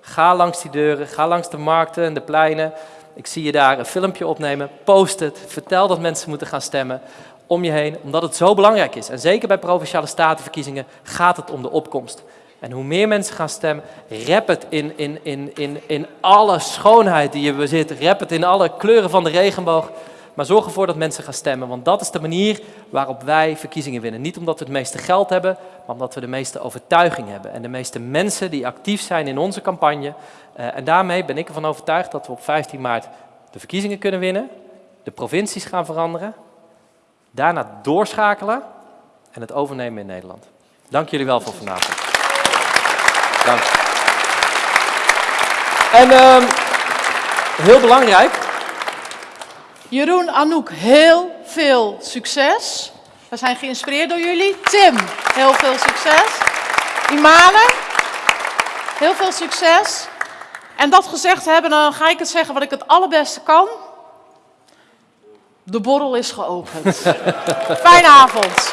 Ga langs die deuren, ga langs de markten en de pleinen. Ik zie je daar een filmpje opnemen, post het, vertel dat mensen moeten gaan stemmen om je heen, omdat het zo belangrijk is. En zeker bij Provinciale Statenverkiezingen gaat het om de opkomst. En hoe meer mensen gaan stemmen, rap het in, in, in, in, in alle schoonheid die je bezit, rap het in alle kleuren van de regenboog. Maar zorg ervoor dat mensen gaan stemmen, want dat is de manier waarop wij verkiezingen winnen. Niet omdat we het meeste geld hebben, maar omdat we de meeste overtuiging hebben. En de meeste mensen die actief zijn in onze campagne. Uh, en daarmee ben ik ervan overtuigd dat we op 15 maart de verkiezingen kunnen winnen, de provincies gaan veranderen, daarna doorschakelen en het overnemen in Nederland. Dank jullie wel voor vanavond. Dank. En uh, heel belangrijk, Jeroen, Anouk, heel veel succes. We zijn geïnspireerd door jullie. Tim, heel veel succes. Imane, heel veel succes. En dat gezegd hebben, dan ga ik het zeggen wat ik het allerbeste kan. De borrel is geopend. Fijne avond.